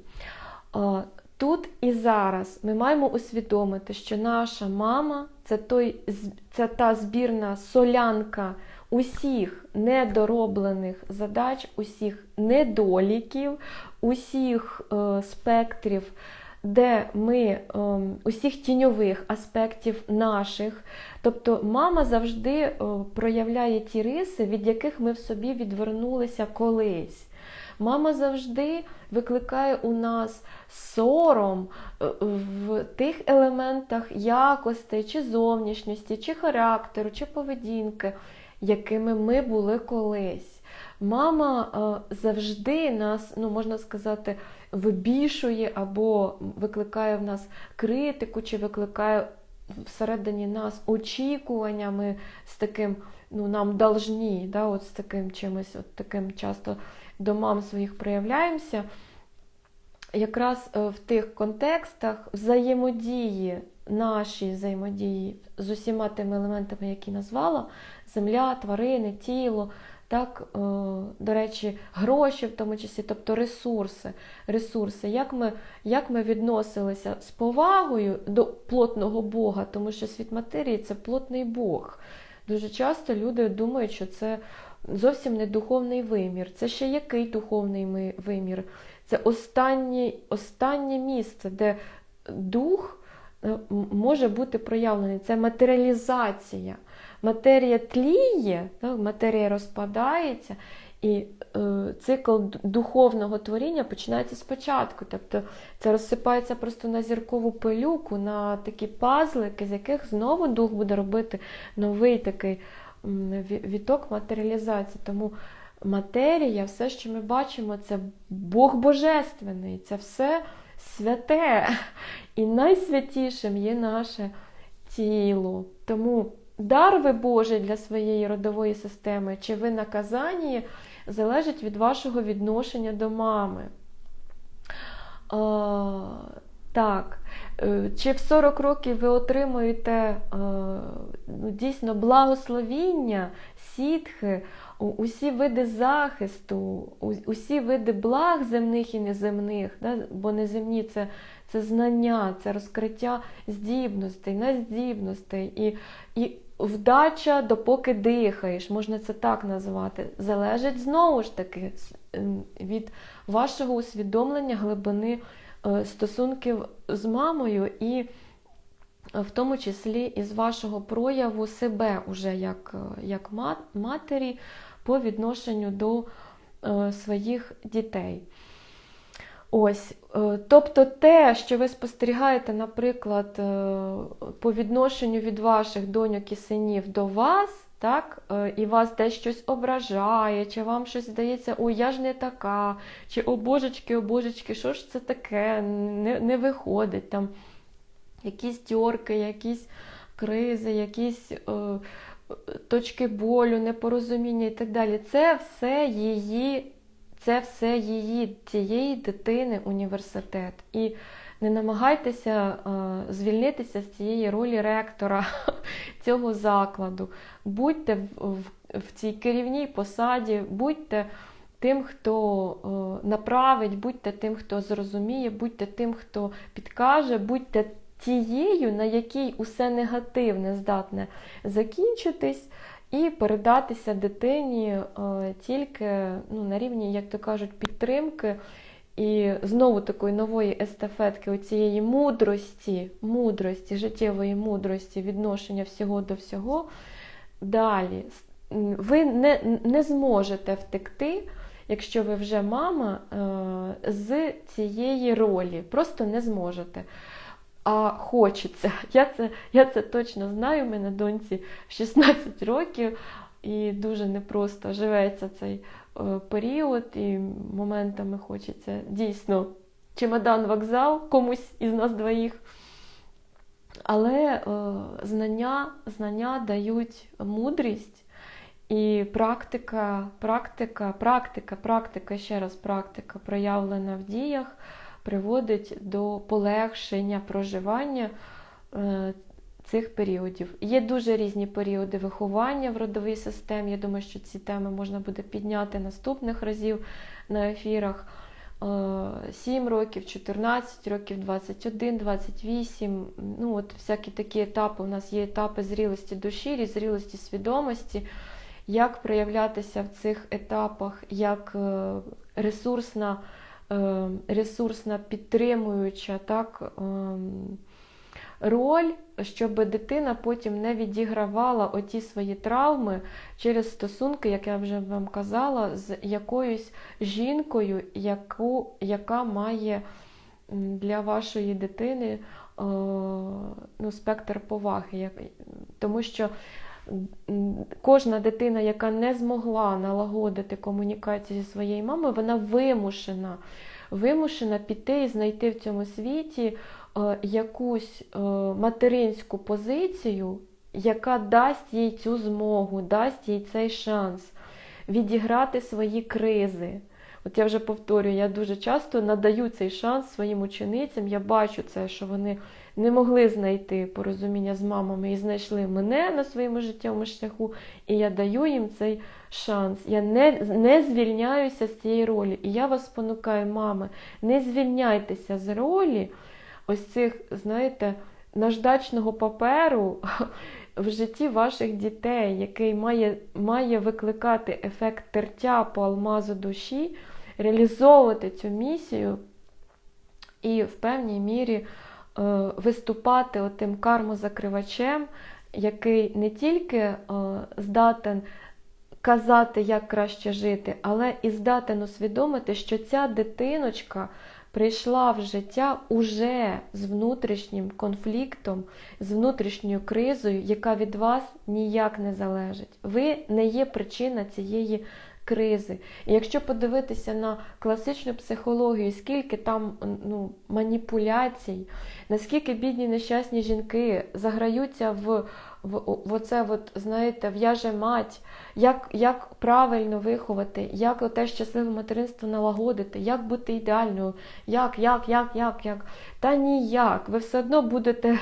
Тут і зараз ми маємо усвідомити, що наша мама це, той, це та збірна солянка усіх недороблених задач, усіх недоліків, усіх е, спектрів, де ми е, усіх тіньових аспектів наших. Тобто мама завжди е, проявляє ті риси, від яких ми в собі відвернулися колись. Мама завжди викликає у нас сором е, в тих елементах якостей, чи зовнішньості, чи характеру, чи поведінки, якими ми були колись. Мама е, завжди нас, ну можна сказати, вибішує або викликає в нас критику, чи викликає всередині нас очікування, ми з таким, ну нам должні, да, от з таким чимось, от таким часто до мам своїх проявляємося. Якраз е, в тих контекстах взаємодії, наші взаємодії з усіма тими елементами, які назвала: земля, тварини, тіло, так, е, до речі, гроші в тому числі, тобто ресурси. ресурси. Як ми, як ми відносилися з повагою до плотного Бога, тому що світ матерії це плотний Бог. Дуже часто люди думають, що це зовсім не духовний вимір. Це ще який духовний вимір? Це останнє, останнє місце, де дух е, може бути проявлений. Це матеріалізація. Матерія тліє, матерія розпадається, і е, цикл духовного творіння починається спочатку. Тобто це розсипається просто на зіркову пилюку, на такі пазлики, з яких знову дух буде робити новий такий віток матеріалізації. Тому матерія, все, що ми бачимо, це Бог Божественний, це все святе. І найсвятішим є наше тіло. Тому дар ви Божий для своєї родової системи, чи ви наказані, залежить від вашого відношення до мами. А, так. Е, Чи в 40 років ви отримуєте е, ну, дійсно благословіння, сітхи, усі види захисту, усі види благ земних і неземних, да? бо неземні це, це знання, це розкриття здібностей, нездібностей і, і вдача, допоки дихаєш, можна це так назвати, залежить знову ж таки від вашого усвідомлення глибини е, стосунків з мамою і е, в тому числі із вашого прояву себе уже як, е, як матері по відношенню до своїх дітей. Ось, е, тобто те, що ви спостерігаєте, наприклад, е, по відношенню від ваших доньок і синів до вас, так, е, і вас десь щось ображає, чи вам щось здається, ой, я ж не така, чи о божечки, о божечки, що ж це таке, не, не виходить там якісь тьорки, якісь кризи, якісь точки болю, непорозуміння і так далі. Це все її, це все її, цієї дитини університет. І не намагайтеся е, звільнитися з цієї ролі ректора цього закладу. Будьте в, в, в цій керівній посаді, будьте тим, хто е, направить, будьте тим, хто зрозуміє, будьте тим, хто підкаже, будьте тією, на якій усе негативне здатне закінчитись і передатися дитині е, тільки ну, на рівні, як то кажуть, підтримки. І знову такої нової естафетки, оцієї мудрості, мудрості, життєвої мудрості, відношення всього до всього. Далі ви не, не зможете втекти, якщо ви вже мама, е, з цієї ролі. Просто не зможете. А хочеться. Я це, я це точно знаю. У мене доньці 16 років, і дуже непросто живеться цей е, період, і моментами хочеться дійсно чемодан вокзал комусь із нас двоїх. Але е, знання, знання дають мудрість і практика, практика, практика, практика, ще раз практика, проявлена в діях, приводить до полегшення проживання е, цих періодів. Є дуже різні періоди виховання в родовій системі. Я думаю, що ці теми можна буде підняти наступних разів на ефірах. 7 років, 14 років, 21, 28. Ну, от всякі такі етапи. У нас є етапи зрілості душі, зрілості свідомості. Як проявлятися в цих етапах, як е, ресурсна, е, ресурсна підтримуюча так, ем, роль, щоб дитина потім не відігравала оті свої травми через стосунки, як я вже вам казала, з якоюсь жінкою, яку, яка має для вашої дитини е, ну, спектр поваги. Тому що кожна дитина, яка не змогла налагодити комунікацію зі своєю мамою, вона вимушена, вимушена піти і знайти в цьому світі якусь материнську позицію, яка дасть їй цю змогу, дасть їй цей шанс відіграти свої кризи. От я вже повторюю, я дуже часто надаю цей шанс своїм ученицям. Я бачу це, що вони не могли знайти порозуміння з мамами і знайшли мене на своєму життєвому шляху, і я даю їм цей шанс. Я не не звільняюся з цієї ролі. І я вас спонукаю, мами, не звільняйтеся з ролі ось цих, знаєте, наждачного паперу, в житті ваших дітей, який має, має викликати ефект тертя по алмазу душі, реалізовувати цю місію і в певній мірі виступати отим кармозакривачем, який не тільки е, здатен казати, як краще жити, але і здатен усвідомити, що ця дитиночка прийшла в життя уже з внутрішнім конфліктом, з внутрішньою кризою, яка від вас ніяк не залежить. Ви не є причина цієї кризи. І якщо подивитися на класичну психологію, скільки там ну, маніпуляцій, наскільки бідні нещасні жінки заграються в в, в оце, от, знаєте, в'яже мать, як як правильно виховати, як те щасливе материнство налагодити, як бути ідеальною, як, як, як, як, як. Та ніяк. Ви все одно будете е,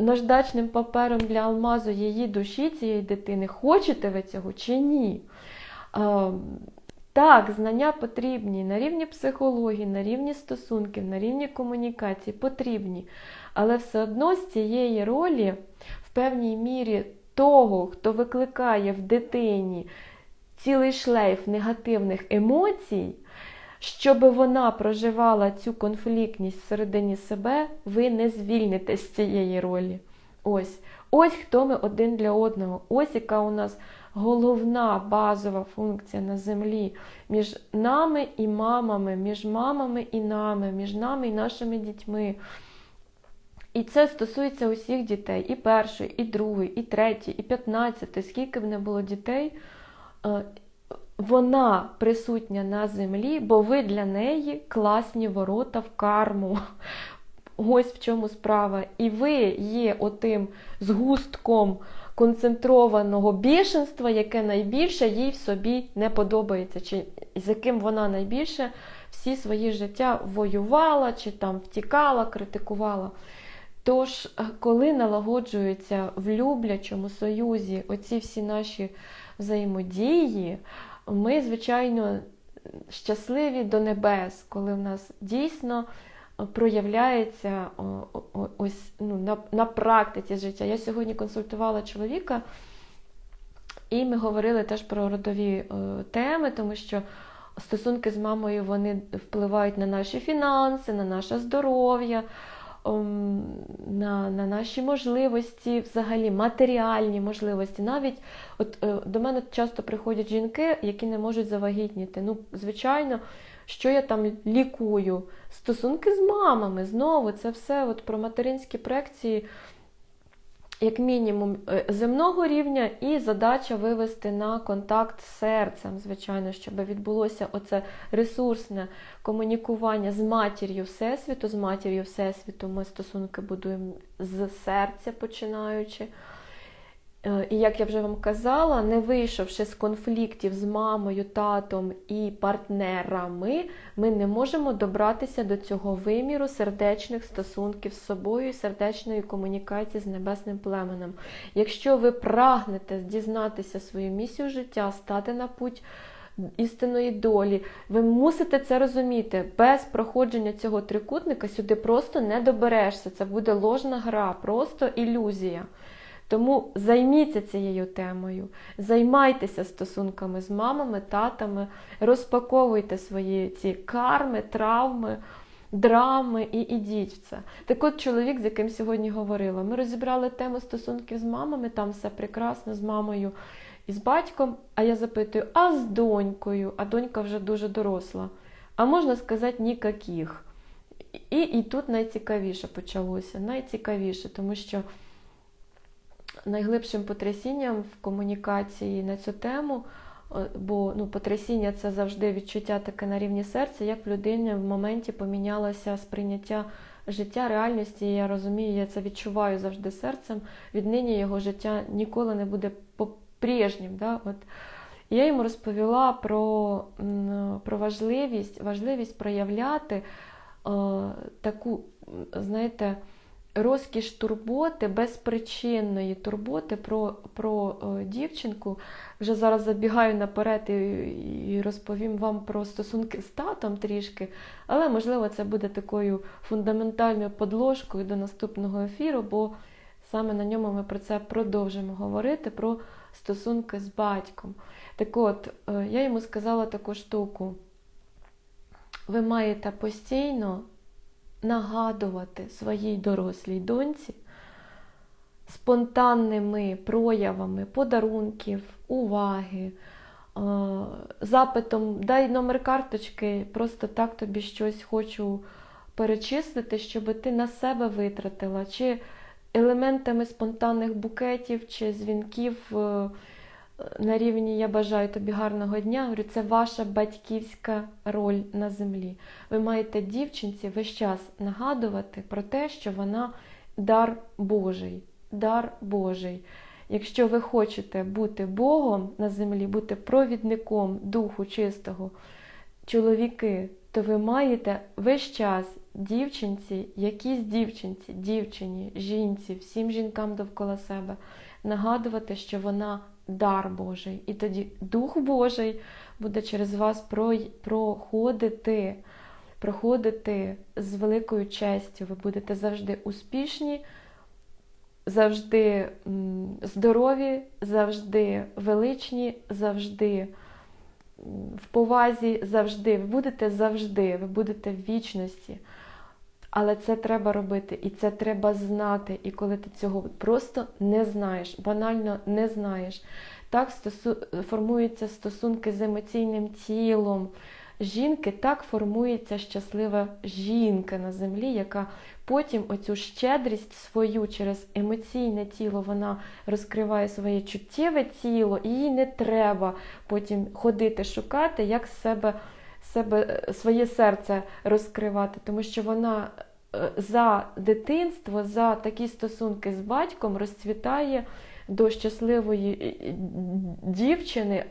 наждачним папером для алмазу її душі, цієї дитини. Хочете ви цього чи ні? Так, знання потрібні на рівні психології, на рівні стосунків, на рівні комунікації потрібні. Але все одно з цієї ролі, в певній мірі, того, хто викликає в дитині цілий шлейф негативних емоцій, щоб вона проживала цю конфліктність всередині себе, ви не звільнитесь з цієї ролі. Ось, Ось хто ми один для одного. Ось яка у нас головна базова функція на землі між нами і мамами, між мамами і нами, між нами і нашими дітьми. І це стосується усіх дітей, і першої, і другої, і третьої, і п'ятнадцятої, скільки б не було дітей, е, вона присутня на землі, бо ви для неї класні ворота в карму. Ось в чому справа. І ви є отим згустком концентрованого бішенства, яке найбільше їй в собі не подобається, чи з яким вона найбільше всі свої життя воювала, чи там втікала, критикувала. Тож, е, коли налагоджуються в люблячому союзі оці всі наші взаємодії, ми, звичайно, щасливі до небес, коли в нас дійсно проявляється ось ну, на, на практиці життя. Я сьогодні консультувала чоловіка, і ми говорили теж про родові е, теми, тому що стосунки з мамою вони впливають на наші фінанси, на наше здоров'я. На на наші можливості, взагалі матеріальні можливості. Навіть от е, до мене часто приходять жінки, які не можуть завагітніти. Ну, звичайно, що я там лікую. Стосунки з мамами. Знову це все от про материнські проекції, як мінімум, е, земного рівня, і задача вивести на контакт з серцем, звичайно, щоб відбулося оце ресурсне комунікування з матір'ю Всесвіту. З матір'ю Всесвіту ми стосунки будуємо з серця починаючи. Е, і як я вже вам казала, не вийшовши з конфліктів з мамою, татом і партнерами, ми не можемо добратися до цього виміру сердечних стосунків з собою і сердечної комунікації з небесним племенем. Якщо ви прагнете дізнатися свою місію життя, стати на путь істинної долі, ви мусите це розуміти. Без проходження цього трикутника сюди просто не доберешся. Це буде ложна гра, просто ілюзія. Тому займіться цією темою, займайтеся стосунками з мамами, татами, розпаковуйте свої ці карми, травми, драми і ідіть в це. Так от чоловік, з яким сьогодні говорила, ми розібрали тему стосунків з мамами, там все прекрасно, з мамою і з батьком. А я запитую, а з донькою? А донька вже дуже доросла. А можна сказати, нікаких. І, і тут найцікавіше почалося. Найцікавіше, тому що найглибшим потрясінням в комунікації на цю тему, е, бо ну, потрясіння це завжди відчуття таке на рівні серця, як в людині в моменті помінялося сприйняття життя, реальності. І я розумію, я це відчуваю завжди серцем. Віднині його життя ніколи не буде по-прежнім. Да? От. Я йому розповіла про про важливість важливість проявляти е, таку, знаєте, розкіш турботи, безпричинної турботи про про о, дівчинку. Вже зараз забігаю наперед і, і розповім вам про стосунки з татом трішки, але, можливо, це буде такою фундаментальною подложкою до наступного ефіру, бо Саме на ньому ми про це продовжимо говорити, про стосунки з батьком. Так от, е, я йому сказала таку штуку. Ви маєте постійно нагадувати своїй дорослій доньці спонтанними проявами подарунків, уваги, запитом дай номер карточки, просто так тобі щось хочу перечислити, щоб ти на себе витратила, чи елементами спонтанних букетів, чи дзвінків е, на рівні Я бажаю тобі гарного дня. Говорю, це ваша батьківська роль на землі. Ви маєте дівчинці весь час нагадувати про те, що вона дар Божий. Дар Божий. Якщо ви хочете бути Богом на землі, бути провідником Духу Чистого, чоловіки, то ви маєте весь час дівчинці, якійсь дівчинці, дівчині, жінці, всім жінкам довкола себе нагадувати, що вона дар Божий. І тоді Дух Божий буде через вас проходити, проходити з великою честю. Ви будете завжди успішні, завжди здорові, завжди величні, завжди в повазі, завжди. Ви будете завжди, ви будете в вічності. Але це треба робити, і це треба знати. І коли ти цього просто не знаєш, банально не знаєш. Так стосу... формуються стосунки з емоційним тілом жінки, так формується щаслива жінка на землі, яка потім оцю щедрість свою через емоційне тіло вона розкриває своє чуттєве тіло, і їй не треба потім ходити шукати, як себе себе, е, своє серце розкривати, тому що вона е, за дитинство, за такі стосунки з батьком розцвітає до щасливої е, дівчини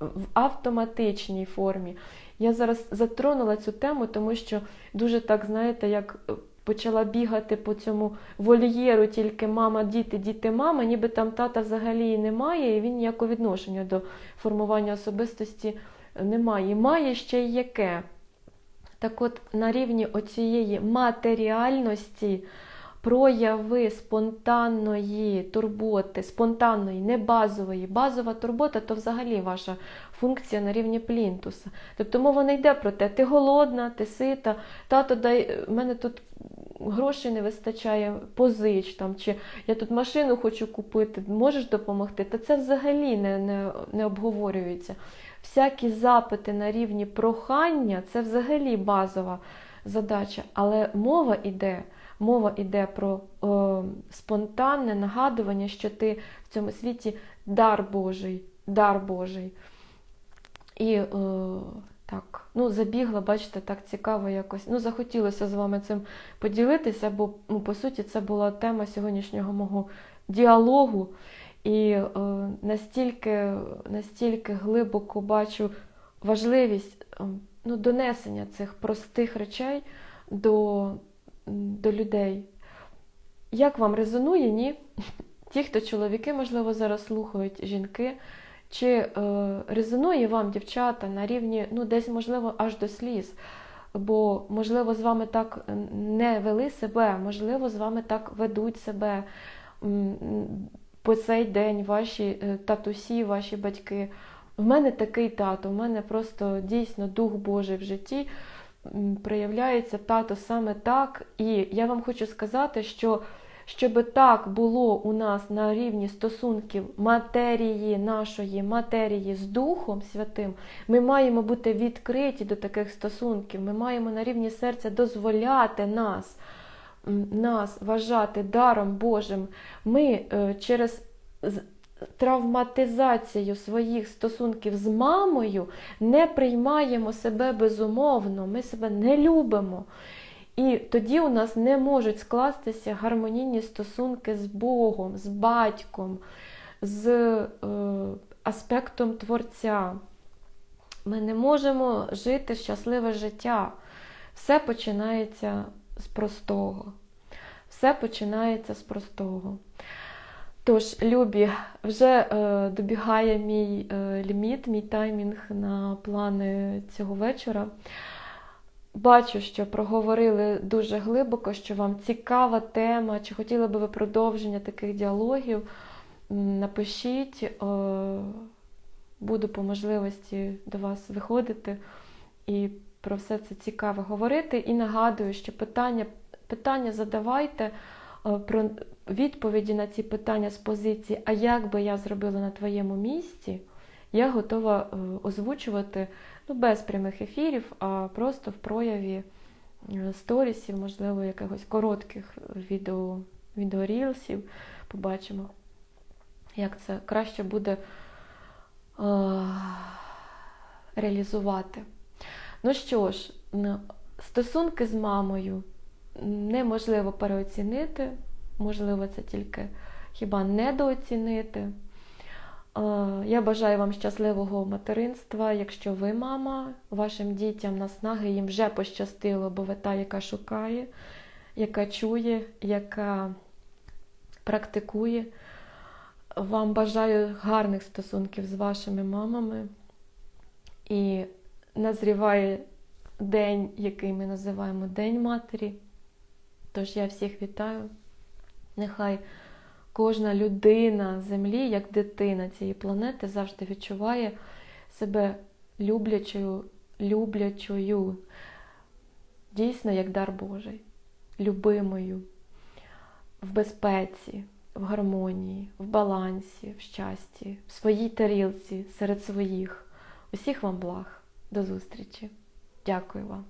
в автоматичній формі. Я зараз затронула цю тему, тому що дуже так, знаєте, як почала бігати по цьому вольєру, тільки мама, діти, діти, мама, ніби там тата взагалі і немає, і він ніякого відношення до формування особистості немає. Має ще й яке. Так от на рівні оцієї матеріальності прояви спонтанної турботи, спонтанної, не базової. Базова турбота то взагалі ваша функція на рівні плінтуса. Тобто мова не йде про те, ти голодна, ти сита, тато дай, в мене тут грошей не вистачає, позич там, чи я тут машину хочу купити, можеш допомогти? Та це взагалі не, не, не обговорюється всякі запити на рівні прохання це взагалі базова задача. Але мова йде, мова йде про е, спонтанне нагадування, що ти в цьому світі дар Божий, дар Божий. І е, так, ну, забігла, бачите, так цікаво якось. Ну, захотілося з вами цим поділитися, бо, ну, по суті, це була тема сьогоднішнього мого діалогу. І е, настільки настільки глибоко бачу важливість е, ну, донесення цих простих речей до, до людей. Як вам резонує, ні? Ті, хто чоловіки, можливо, зараз слухають жінки, чи е, резонує вам, дівчата, на рівні, ну, десь, можливо, аж до сліз. Бо, можливо, з вами так не вели себе, можливо, з вами так ведуть себе по цей день ваші е, татусі, ваші батьки. В мене такий тато, в мене просто дійсно дух Божий в житті проявляється тато саме так. І я вам хочу сказати, що щоб так було у нас на рівні стосунків матерії, нашої матерії з Духом Святим, ми маємо бути відкриті до таких стосунків. Ми маємо на рівні серця дозволяти нас нас вважати даром Божим, ми е, через травматизацію своїх стосунків з мамою не приймаємо себе безумовно, ми себе не любимо. І тоді у нас не можуть скластися гармонійні стосунки з Богом, з батьком, з е, аспектом Творця. Ми не можемо жити щасливе життя. Все починається з простого. Все починається з простого. Тож, Любі, вже е, добігає мій е, ліміт, мій таймінг на плани цього вечора. бачу, що проговорили дуже глибоко, що вам цікава тема, чи хотіли би ви продовження таких діалогів. Напишіть, е, буду по можливості до вас виходити і про все це цікаво говорити. І нагадую, що питання, питання задавайте е, про відповіді на ці питання з позиції, а як би я зробила на твоєму місці, я готова е, озвучувати ну, без прямих ефірів, а просто в прояві е, сторісів, можливо, якихось коротких відео, відеорілсів. Побачимо, як це краще буде реалізувати. Ну що ж, стосунки з мамою неможливо переоцінити, можливо, це тільки хіба недооцінити. Я бажаю вам щасливого материнства. Якщо ви мама, вашим дітям наснаги їм вже пощастило, бо ви та, яка шукає, яка чує, яка практикує. Вам бажаю гарних стосунків з вашими мамами. І назріває день, який ми називаємо День Матері. Тож я всіх вітаю. Нехай кожна людина землі, як дитина цієї планети, завжди відчуває себе люблячою, люблячою, дійсно як дар Божий, любимою, в безпеці, в гармонії, в балансі, в щасті, в своїй тарілці, серед своїх. Усіх вам благ. До зустрічі. Дякую вам.